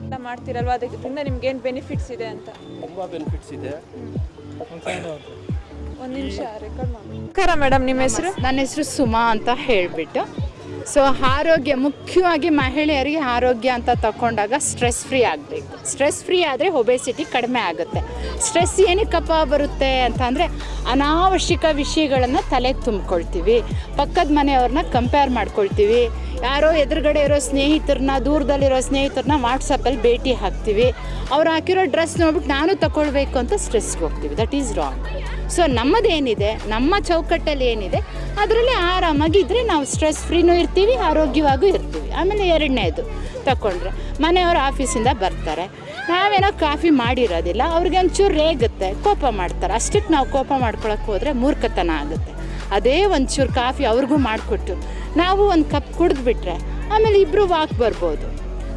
ಎಲ್ಲ ಮಾಡ್ತೀರಲ್ವಾ? ನಿಮ್ಗೆ ಏನು ಬೆನಿಫಿಟ್ಸ್ ಇದೆ ಅಂತ? ತುಂಬ ಬೆನಿಫಿಟ್ಸ್ ಇದೆ. ಒಂದು ನಿಮಿಷ ರೆಕಾರ್ಡ್ ಮಾಡಿ ನಮಸ್ಕಾರ ಮೇಡಮ್ ನಿಮ್ಮ ಹೆಸರು? ನನ್ನ ಹೆಸರು ಸುಮಾ ಅಂತ ಹೇಳಿಬಿಟ್ಟು. ಸೊ ಆರೋಗ್ಯ ಮುಖ್ಯವಾಗಿ ಮಹಿಳೆಯರಿಗೆ ಆರೋಗ್ಯ ಅಂತ ತಗೊಂಡಾಗ ಸ್ಟ್ರೆಸ್ ಫ್ರೀ ಆಗಬೇಕು. ಸ್ಟ್ರೆಸ್ ಫ್ರೀ ಆದರೆ ಒಬೆಸಿಟಿ ಕಡಿಮೆ ಆಗುತ್ತೆ. ಸ್ಟ್ರೆಸ್ ಏನಕ್ಕಪ್ಪ ಬರುತ್ತೆ ಅಂತಂದರೆ ಅನಾವಶ್ಯಕ ವಿಷಯಗಳನ್ನು ತಲೆಗೆ ತುಂಬಿಕೊಳ್ತೀವಿ. ಪಕ್ಕದ ಮನೆಯವ್ರನ್ನ ಕಂಪೇರ್ ಮಾಡ್ಕೊಳ್ತೀವಿ. ಯಾರೋ ಎದುರುಗಡೆ ಇರೋ ಸ್ನೇಹಿತರನ್ನ ದೂರದಲ್ಲಿರೋ ಸ್ನೇಹಿತರನ್ನ ವಾಟ್ಸಪ್ಪಲ್ಲಿ ಭೇಟಿ ಹಾಕ್ತೀವಿ. ಅವ್ರು ಹಾಕಿರೋ ಡ್ರೆಸ್ ನೋಡ್ಬಿಟ್ಟು ನಾನು ತಗೊಳ್ಬೇಕು ಅಂತ ಸ್ಟ್ರೆಸ್ಗೆ ಹೋಗ್ತೀವಿ. ದಟ್ ಈಸ್ ರಾಂಗ್ ಸೊ ನಮ್ಮದೇನಿದೆ, ನಮ್ಮ ಚೌಕಟ್ಟಲ್ಲಿ ಏನಿದೆ, ಅದರಲ್ಲಿ ಆರಾಮಾಗಿ ಇದ್ದರೆ ನಾವು ಸ್ಟ್ರೆಸ್ ಫ್ರೀನೂ ಇರ್ತೀವಿ, ಆರೋಗ್ಯವಾಗೂ ಇರ್ತೀವಿ. ಆಮೇಲೆ ಎರಡನೇದು ತಗೊಂಡ್ರೆ ಮನೆಯವರು ಆಫೀಸಿಂದ ಬರ್ತಾರೆ. ನಾವೇನೋ ಕಾಫಿ ಮಾಡಿರೋದಿಲ್ಲ, ಅವ್ರಿಗೆ ಒಂಚೂರು ರೇಗುತ್ತೆ, ಕೋಪ ಮಾಡ್ತಾರೆ. ಅಷ್ಟಕ್ಕೆ ನಾವು ಕೋಪ ಮಾಡ್ಕೊಳಕ್ಕೆ ಹೋದರೆ ಮೂರ್ಖತನ ಆಗುತ್ತೆ. ಅದೇ ಒಂಚೂರು ಕಾಫಿ ಅವ್ರಿಗೂ ಮಾಡಿಕೊಟ್ಟು, ನಾವು ಒಂದು ಕಪ್ ಕುಡಿದ್ಬಿಟ್ರೆ, ಆಮೇಲೆ ಇಬ್ಬರು ವಾಕ್ ಬರ್ಬೋದು.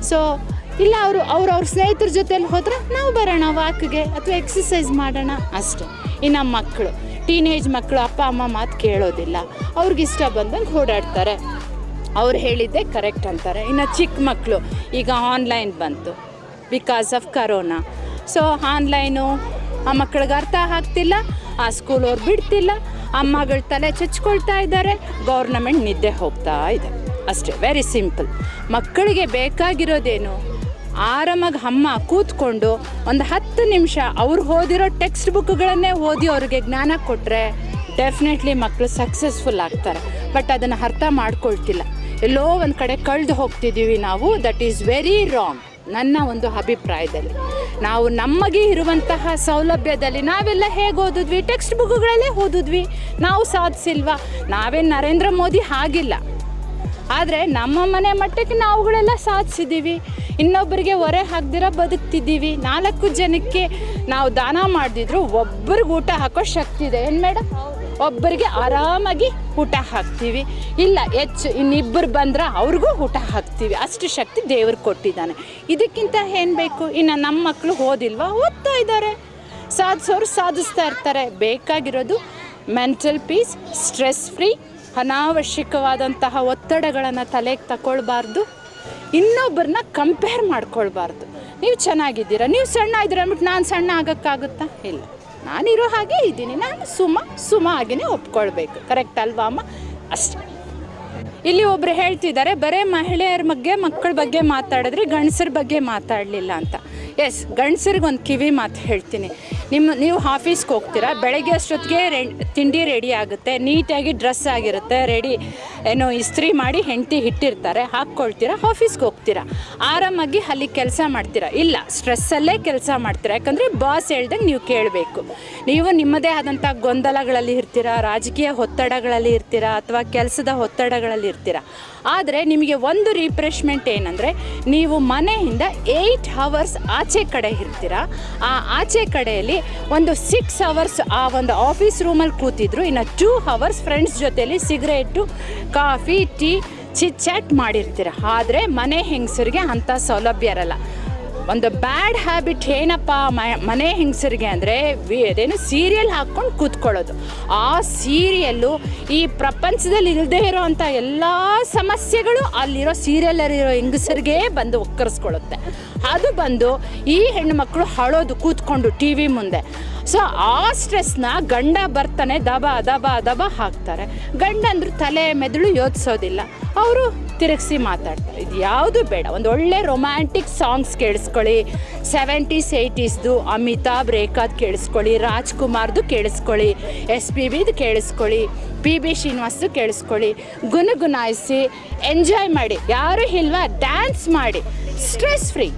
ಸೊ ಇಲ್ಲ ಅವರು ಅವ್ರವ್ರ ಅವ್ರ ಸ್ನೇಹಿತರ ಜೊತೆಲಿ ಹೋದರೆ ನಾವು ಬರೋಣ ವಾಕ್ಗೆ ಅಥವಾ ಎಕ್ಸಸೈಸ್ ಮಾಡೋಣ, ಅಷ್ಟೇ. ಇನ್ನು ಮಕ್ಕಳು ಟೀನೇಜ್ ಮಕ್ಕಳು ಅಪ್ಪ, ಅಮ್ಮ ಮಾತು ಕೇಳೋದಿಲ್ಲ. ಅವ್ರಿಗೆ ಇಷ್ಟ ಬಂದಂಗೆ ಓಡಾಡ್ತಾರೆ. ಅವ್ರು ಹೇಳಿದ್ದೆ ಕರೆಕ್ಟ್ ಅಂತಾರೆ. ಇನ್ನು ಚಿಕ್ಕ ಮಕ್ಕಳು ಈಗ ಆನ್ಲೈನ್ ಬಂತು because of corona so online ಆ ಮಕ್ಕಳಿಗೆ ಅರ್ಥ ಆಗ್ತಿಲ್ಲ, ಆ ಸ್ಕೂಲವ್ರು ಬಿಡ್ತಿಲ್ಲ ಅಮ್ಮಗಳ ತಲೆ ಚಚ್ಕೊಳ್ತಾ ಇದ್ದಾರೆ ಗೌರ್ನಮೆಂಟ್ ನಿದ್ದೆ ಹೋಗ್ತಾ ಇದೆ. ಅಷ್ಟೇ ವೆರಿ ಸಿಂಪಲ್ ಮಕ್ಕಳಿಗೆ ಬೇಕಾಗಿರೋದೇನು? ಆರಾಮಾಗಿ ಅಮ್ಮ ಕೂತ್ಕೊಂಡು ಒಂದು ಹತ್ತು ನಿಮಿಷ ಅವ್ರು ಓದಿರೋ ಟೆಕ್ಸ್ಟ್ ಬುಕ್ಗಳನ್ನೇ ಓದಿ ಅವ್ರಿಗೆ ಜ್ಞಾನ ಕೊಟ್ಟರೆ ಡೆಫಿನೆಟ್ಲಿ ಮಕ್ಕಳು ಸಕ್ಸಸ್ಫುಲ್ ಆಗ್ತಾರೆ. ಬಟ್ ಅದನ್ನು ಅರ್ಥ ಮಾಡ್ಕೊಳ್ತಿಲ್ಲ. ಎಲ್ಲೋ ಒಂದು ಕಡೆ ಕಳೆದು ಹೋಗ್ತಿದ್ದೀವಿ ನಾವು ದಟ್ ಈಸ್ ವೆರಿ ರಾಂಗ್ ನನ್ನ ಒಂದು ಅಭಿಪ್ರಾಯದಲ್ಲಿ. ನಾವು ನಮಗೆ ಇರುವಂತಹ ಸೌಲಭ್ಯದಲ್ಲಿ ನಾವೆಲ್ಲ ಹೇಗೆ ಓದಿದ್ವಿ? ಟೆಕ್ಸ್ಟ್ ಬುಕ್ಗಳಲ್ಲೇ ಓದಿದ್ವಿ. ನಾವು ಸಾಧಿಸಿಲ್ವಾ? ನಾವೇನು ನರೇಂದ್ರ ಮೋದಿ ಆಗಿಲ್ಲ. ಆದರೆ ನಮ್ಮ ಮನೆ ಮಟ್ಟಕ್ಕೆ ನಾವುಗಳೆಲ್ಲ ಸಾಧಿಸಿದ್ದೀವಿ ಇನ್ನೊಬ್ಬರಿಗೆ ಹೊರೆ ಹಾಕ್ದಿರ ಬದುಕ್ತಿದ್ದೀವಿ. ನಾಲ್ಕು ಜನಕ್ಕೆ ನಾವು ದಾನ ಮಾಡಿದ್ರು ಒಬ್ಬರಿಗೆ ಊಟ ಹಾಕೋ ಶಕ್ತಿ ಇದೆ. ಏನು ಮೇಡಮ್ ಒಬ್ಬರಿಗೆ ಆರಾಮಾಗಿ ಊಟ ಹಾಕ್ತೀವಿ. ಇಲ್ಲ, ಹೆಚ್ಚು ಇನ್ನಿಬ್ಬರು ಬಂದ್ರೆ ಅವ್ರಿಗೂ ಊಟ ಹಾಕ್ತೀವಿ. ಅಷ್ಟು ಶಕ್ತಿ ದೇವ್ರಿಗೆ ಕೊಟ್ಟಿದ್ದಾನೆ. ಇದಕ್ಕಿಂತ ಏನು ಬೇಕು? ಇನ್ನು ನಮ್ಮ ಮಕ್ಕಳು ಓದಿಲ್ವಾ? ಓದ್ತಾ ಇದ್ದಾರೆ. ಸಾಧಿಸೋರು ಸಾಧಿಸ್ತಾ ಇರ್ತಾರೆ. ಬೇಕಾಗಿರೋದು ಮೆಂಟಲ್ ಪೀಸ್, ಸ್ಟ್ರೆಸ್ ಫ್ರೀ, ಅನಾವಶ್ಯಕವಾದಂತಹ ಒತ್ತಡಗಳನ್ನು ತಲೆಗೆ ತಗೊಳ್ಬಾರ್ದು. ಇನ್ನೊಬ್ಬರನ್ನ ಕಂಪೇರ್ ಮಾಡ್ಕೊಳ್ಬಾರ್ದು. ನೀವು ಚೆನ್ನಾಗಿದ್ದೀರಾ? ನೀವು ಸಣ್ಣ ಇದ್ದೀರ ಅಂದ್ಬಿಟ್ಟು ನಾನು ಸಣ್ಣ ಆಗೋಕ್ಕಾಗುತ್ತಾ? ಇಲ್ಲ. ನಾನಿರೋ ಹಾಗೆ ಇದ್ದೀನಿ. ನಾನು ಸುಮ ಸುಮ ಹಾಗೆಯೇ ಒಪ್ಕೊಳ್ಬೇಕು. ಕರೆಕ್ಟ್ ಅಲ್ವಾ, ಅಮ್ಮ? ಅಷ್ಟೇ. ಇಲ್ಲಿ ಒಬ್ರು ಹೇಳ್ತಿದ್ದಾರೆ, ಬರೇ ಮಹಿಳೆಯರ ಬಗ್ಗೆ, ಮಕ್ಕಳ ಬಗ್ಗೆ ಮಾತಾಡಿದ್ರೆ ಗಂಡಸರ ಬಗ್ಗೆ ಮಾತಾಡಲಿಲ್ಲ ಅಂತ. ಎಸ್ ಗಂಡಸರಿಗೆ ಒಂದು ಕಿವಿ ಮಾತು ಹೇಳ್ತೀನಿ. ನಿಮ್ಮ, ನೀವು ಆಫೀಸ್ಗೆ ಹೋಗ್ತೀರಾ? ಬೆಳಗ್ಗೆ ಅಷ್ಟೊತ್ತಿಗೆ ರೆ, ತಿಂಡಿ ರೆಡಿ ಆಗುತ್ತೆ. ನೀಟಾಗಿ ಡ್ರೆಸ್ ಆಗಿರುತ್ತೆ. ರೆಡಿ ಏನೋ ಇಸ್ತ್ರಿ ಮಾಡಿ ಹೆಂಡತಿ ಇಟ್ಟಿರ್ತಾರೆ. ಹಾಕ್ಕೊಳ್ತೀರಾ? ಆಫೀಸ್ಗೆ ಹೋಗ್ತೀರಾ? ಆರಾಮಾಗಿ ಅಲ್ಲಿ ಕೆಲಸ ಮಾಡ್ತೀರಾ? ಇಲ್ಲ ಸ್ಟ್ರೆಸ್ಸಲ್ಲೇ ಕೆಲಸ ಮಾಡ್ತೀರಾ? ಯಾಕಂದರೆ ಬಾಸ್ ಹೇಳ್ದಂಗೆ ನೀವು ಕೇಳಬೇಕು. ನೀವು ನಿಮ್ಮದೇ ಆದಂಥ ಗೊಂದಲಗಳಲ್ಲಿ ಇರ್ತೀರಾ? ರಾಜಕೀಯ ಒತ್ತಡಗಳಲ್ಲಿ ಇರ್ತೀರಾ? ಅಥವಾ ಕೆಲಸದ ಒತ್ತಡಗಳಲ್ಲಿ ಇರ್ತೀರಾ? ಆದರೆ ನಿಮಗೆ ಒಂದು ರಿಫ್ರೆಶ್ಮೆಂಟ್ ಏನಂದರೆ, ನೀವು ಮನೆಯಿಂದ ಏಯ್ಟ್ ಅವರ್ಸ್ ಆಚೆ ಕಡೆ ಇರ್ತೀರಾ. ಆ ಆಚೆ ಕಡೆಯಲ್ಲಿ ಒಂದು ಸಿಕ್ಸ್ ಅವರ್ಸ್ ಆ ಒಂದು ಆಫೀಸ್ ರೂಮಲ್ಲಿ ಕೂತಿದ್ರು. ಇನ್ನು ಟೂ ಅವರ್ಸ್ ಫ್ರೆಂಡ್ಸ್ ಜೊತೆಯಲ್ಲಿ cigarette coffee tea chit chat ಮಾಡಿರ್ತೀರ. ಆದರೆ ಮನೆ ಹೆಂಗಸರಿಗೆ ಅಂಥ ಸೌಲಭ್ಯ ಇರಲ್ಲ. ಒಂದು ಬ್ಯಾಡ್ ಹ್ಯಾಬಿಟ್ ಏನಪ್ಪ ಮನೆ ಹೆಂಗಸರಿಗೆ ಅಂದರೆ ಅದೇನು ಸೀರಿಯಲ್ ಹಾಕ್ಕೊಂಡು ಕೂತ್ಕೊಳ್ಳೋದು. ಆ ಸೀರಿಯಲ್ಲು ಈ ಪ್ರಪಂಚದಲ್ಲಿ ಇಲ್ಲದೇ ಇರೋವಂಥ ಎಲ್ಲ ಸಮಸ್ಯೆಗಳು ಅಲ್ಲಿರೋ ಸೀರಿಯಲಲ್ಲಿರೋ ಹೆಂಗಸರಿಗೆ ಬಂದು ಒಕ್ಕರಿಸ್ಕೊಳ್ಳುತ್ತೆ. ಅದು ಬಂದು ಈ ಹೆಣ್ಣುಮಕ್ಕಳು ಹಳೋದು ಕೂತ್ಕೊಂಡು ಟಿ ವಿ ಮುಂದೆ. ಸೊ ಆ ಸ್ಟ್ರೆಸ್ನ ಗಂಡ ಬರ್ತಾನೆ, ದಬ ದಬ ದಬ ಹಾಕ್ತಾರೆ. ಗಂಡಂದ್ರು ತಲೆ ಮೆದುಳು ಯೋಚಿಸೋದಿಲ್ಲ. ಅವರು ತಿರುಗಿಸಿ ಮಾತಾಡ್ತಾರೆ. ಇದು ಯಾವುದು ಬೇಡ. ಒಂದು ಒಳ್ಳೆ ರೊಮ್ಯಾಂಟಿಕ್ ಸಾಂಗ್ಸ್ ಕೇಳಿಸ್ಕೊಳ್ಳಿ. ಸೆವೆಂಟೀಸ್ ಏಯ್ಟೀಸ್ದು ಅಮಿತಾಬ್ ರೇಖಾದ್ ಕೇಳಿಸ್ಕೊಳ್ಳಿ, ರಾಜ್ಕುಮಾರ್ದು ಕೇಳಿಸ್ಕೊಳ್ಳಿ ಎಸ್ ಪಿ ಬಿದು ಕೇಳಿಸ್ಕೊಳ್ಳಿ ಪಿ ಬಿ ಶ್ರೀನಿವಾಸ್ದು ಕೇಳಿಸ್ಕೊಳ್ಳಿ. ಗುನಗುನಾಯಿಸಿ ಎಂಜಾಯ್ ಮಾಡಿ. ಯಾರು ಇಲ್ವಾ ಡ್ಯಾನ್ಸ್ ಮಾಡಿ. ಸ್ಟ್ರೆಸ್ ಫ್ರೀ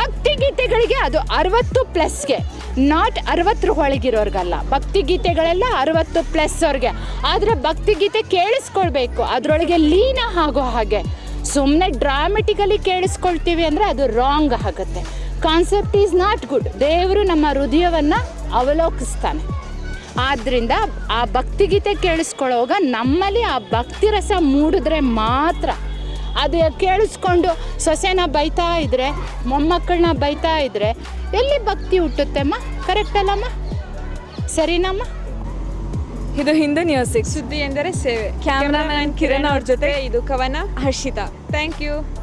ಭಕ್ತಿ ಗೀತೆಗಳಿಗೆ ಅದು ಅರವತ್ತು ಪ್ಲಸ್ಗೆ ನಾಟ್ ಅರವತ್ತರ ಒಳಗಿರೋರ್ಗಲ್ಲ ಭಕ್ತಿ ಗೀತೆಗಳೆಲ್ಲ ಅರವತ್ತು ಪ್ಲಸ್ ಅವ್ರಿಗೆ. ಆದರೆ ಭಕ್ತಿ ಗೀತೆ ಕೇಳಿಸ್ಕೊಳ್ಬೇಕು. ಅದರೊಳಗೆ ಲೀನ ಆಗೋ ಹಾಗೆ. ಸುಮ್ಮನೆ ಡ್ರಾಮೆಟಿಕಲಿ ಕೇಳಿಸ್ಕೊಳ್ತೀವಿ ಅಂದರೆ ಅದು ರಾಂಗ್ ಆಗುತ್ತೆ. ಕಾನ್ಸೆಪ್ಟ್ ಈಸ್ ನಾಟ್ ಗುಡ್ ದೇವರು ನಮ್ಮ ಹೃದಯವನ್ನು ಅವಲೋಕಿಸ್ತಾನೆ. ಆದ್ದರಿಂದ ಆ ಭಕ್ತಿಗೀತೆ ಕೇಳಿಸ್ಕೊಳ್ಳೋವಾಗ ನಮ್ಮಲ್ಲಿ ಆ ಭಕ್ತಿ ರಸ ಮೂಡಿದ್ರೆ ಮಾತ್ರ. ಅದು ಕೇಳಿಸ್ಕೊಂಡು ಸೊಸೆನ ಬೈತಾ ಇದ್ರೆ ಮೊಮ್ಮಕ್ಕಳನ್ನ ಬೈತಾ ಇದ್ರೆ ಎಲ್ಲಿ ಭಕ್ತಿ ಹುಟ್ಟುತ್ತೆಮ್ಮ? ಕರೆಕ್ಟಲ್ಲಮ್ಮ ಸರಿನಮ್ಮ? ಇದು ಹಿಂದೂ ನ್ಯೂಸಿಕ್ ಸುದ್ದಿ ಎಂದರೆ ಸೇವೆ. ಕ್ಯಾಮ್ರಾಮನ್ ಕಿರಣ್ ಅವ್ರ ಜೊತೆ ಇದು ಕವನ ಹರ್ಷಿತಾ. Thank you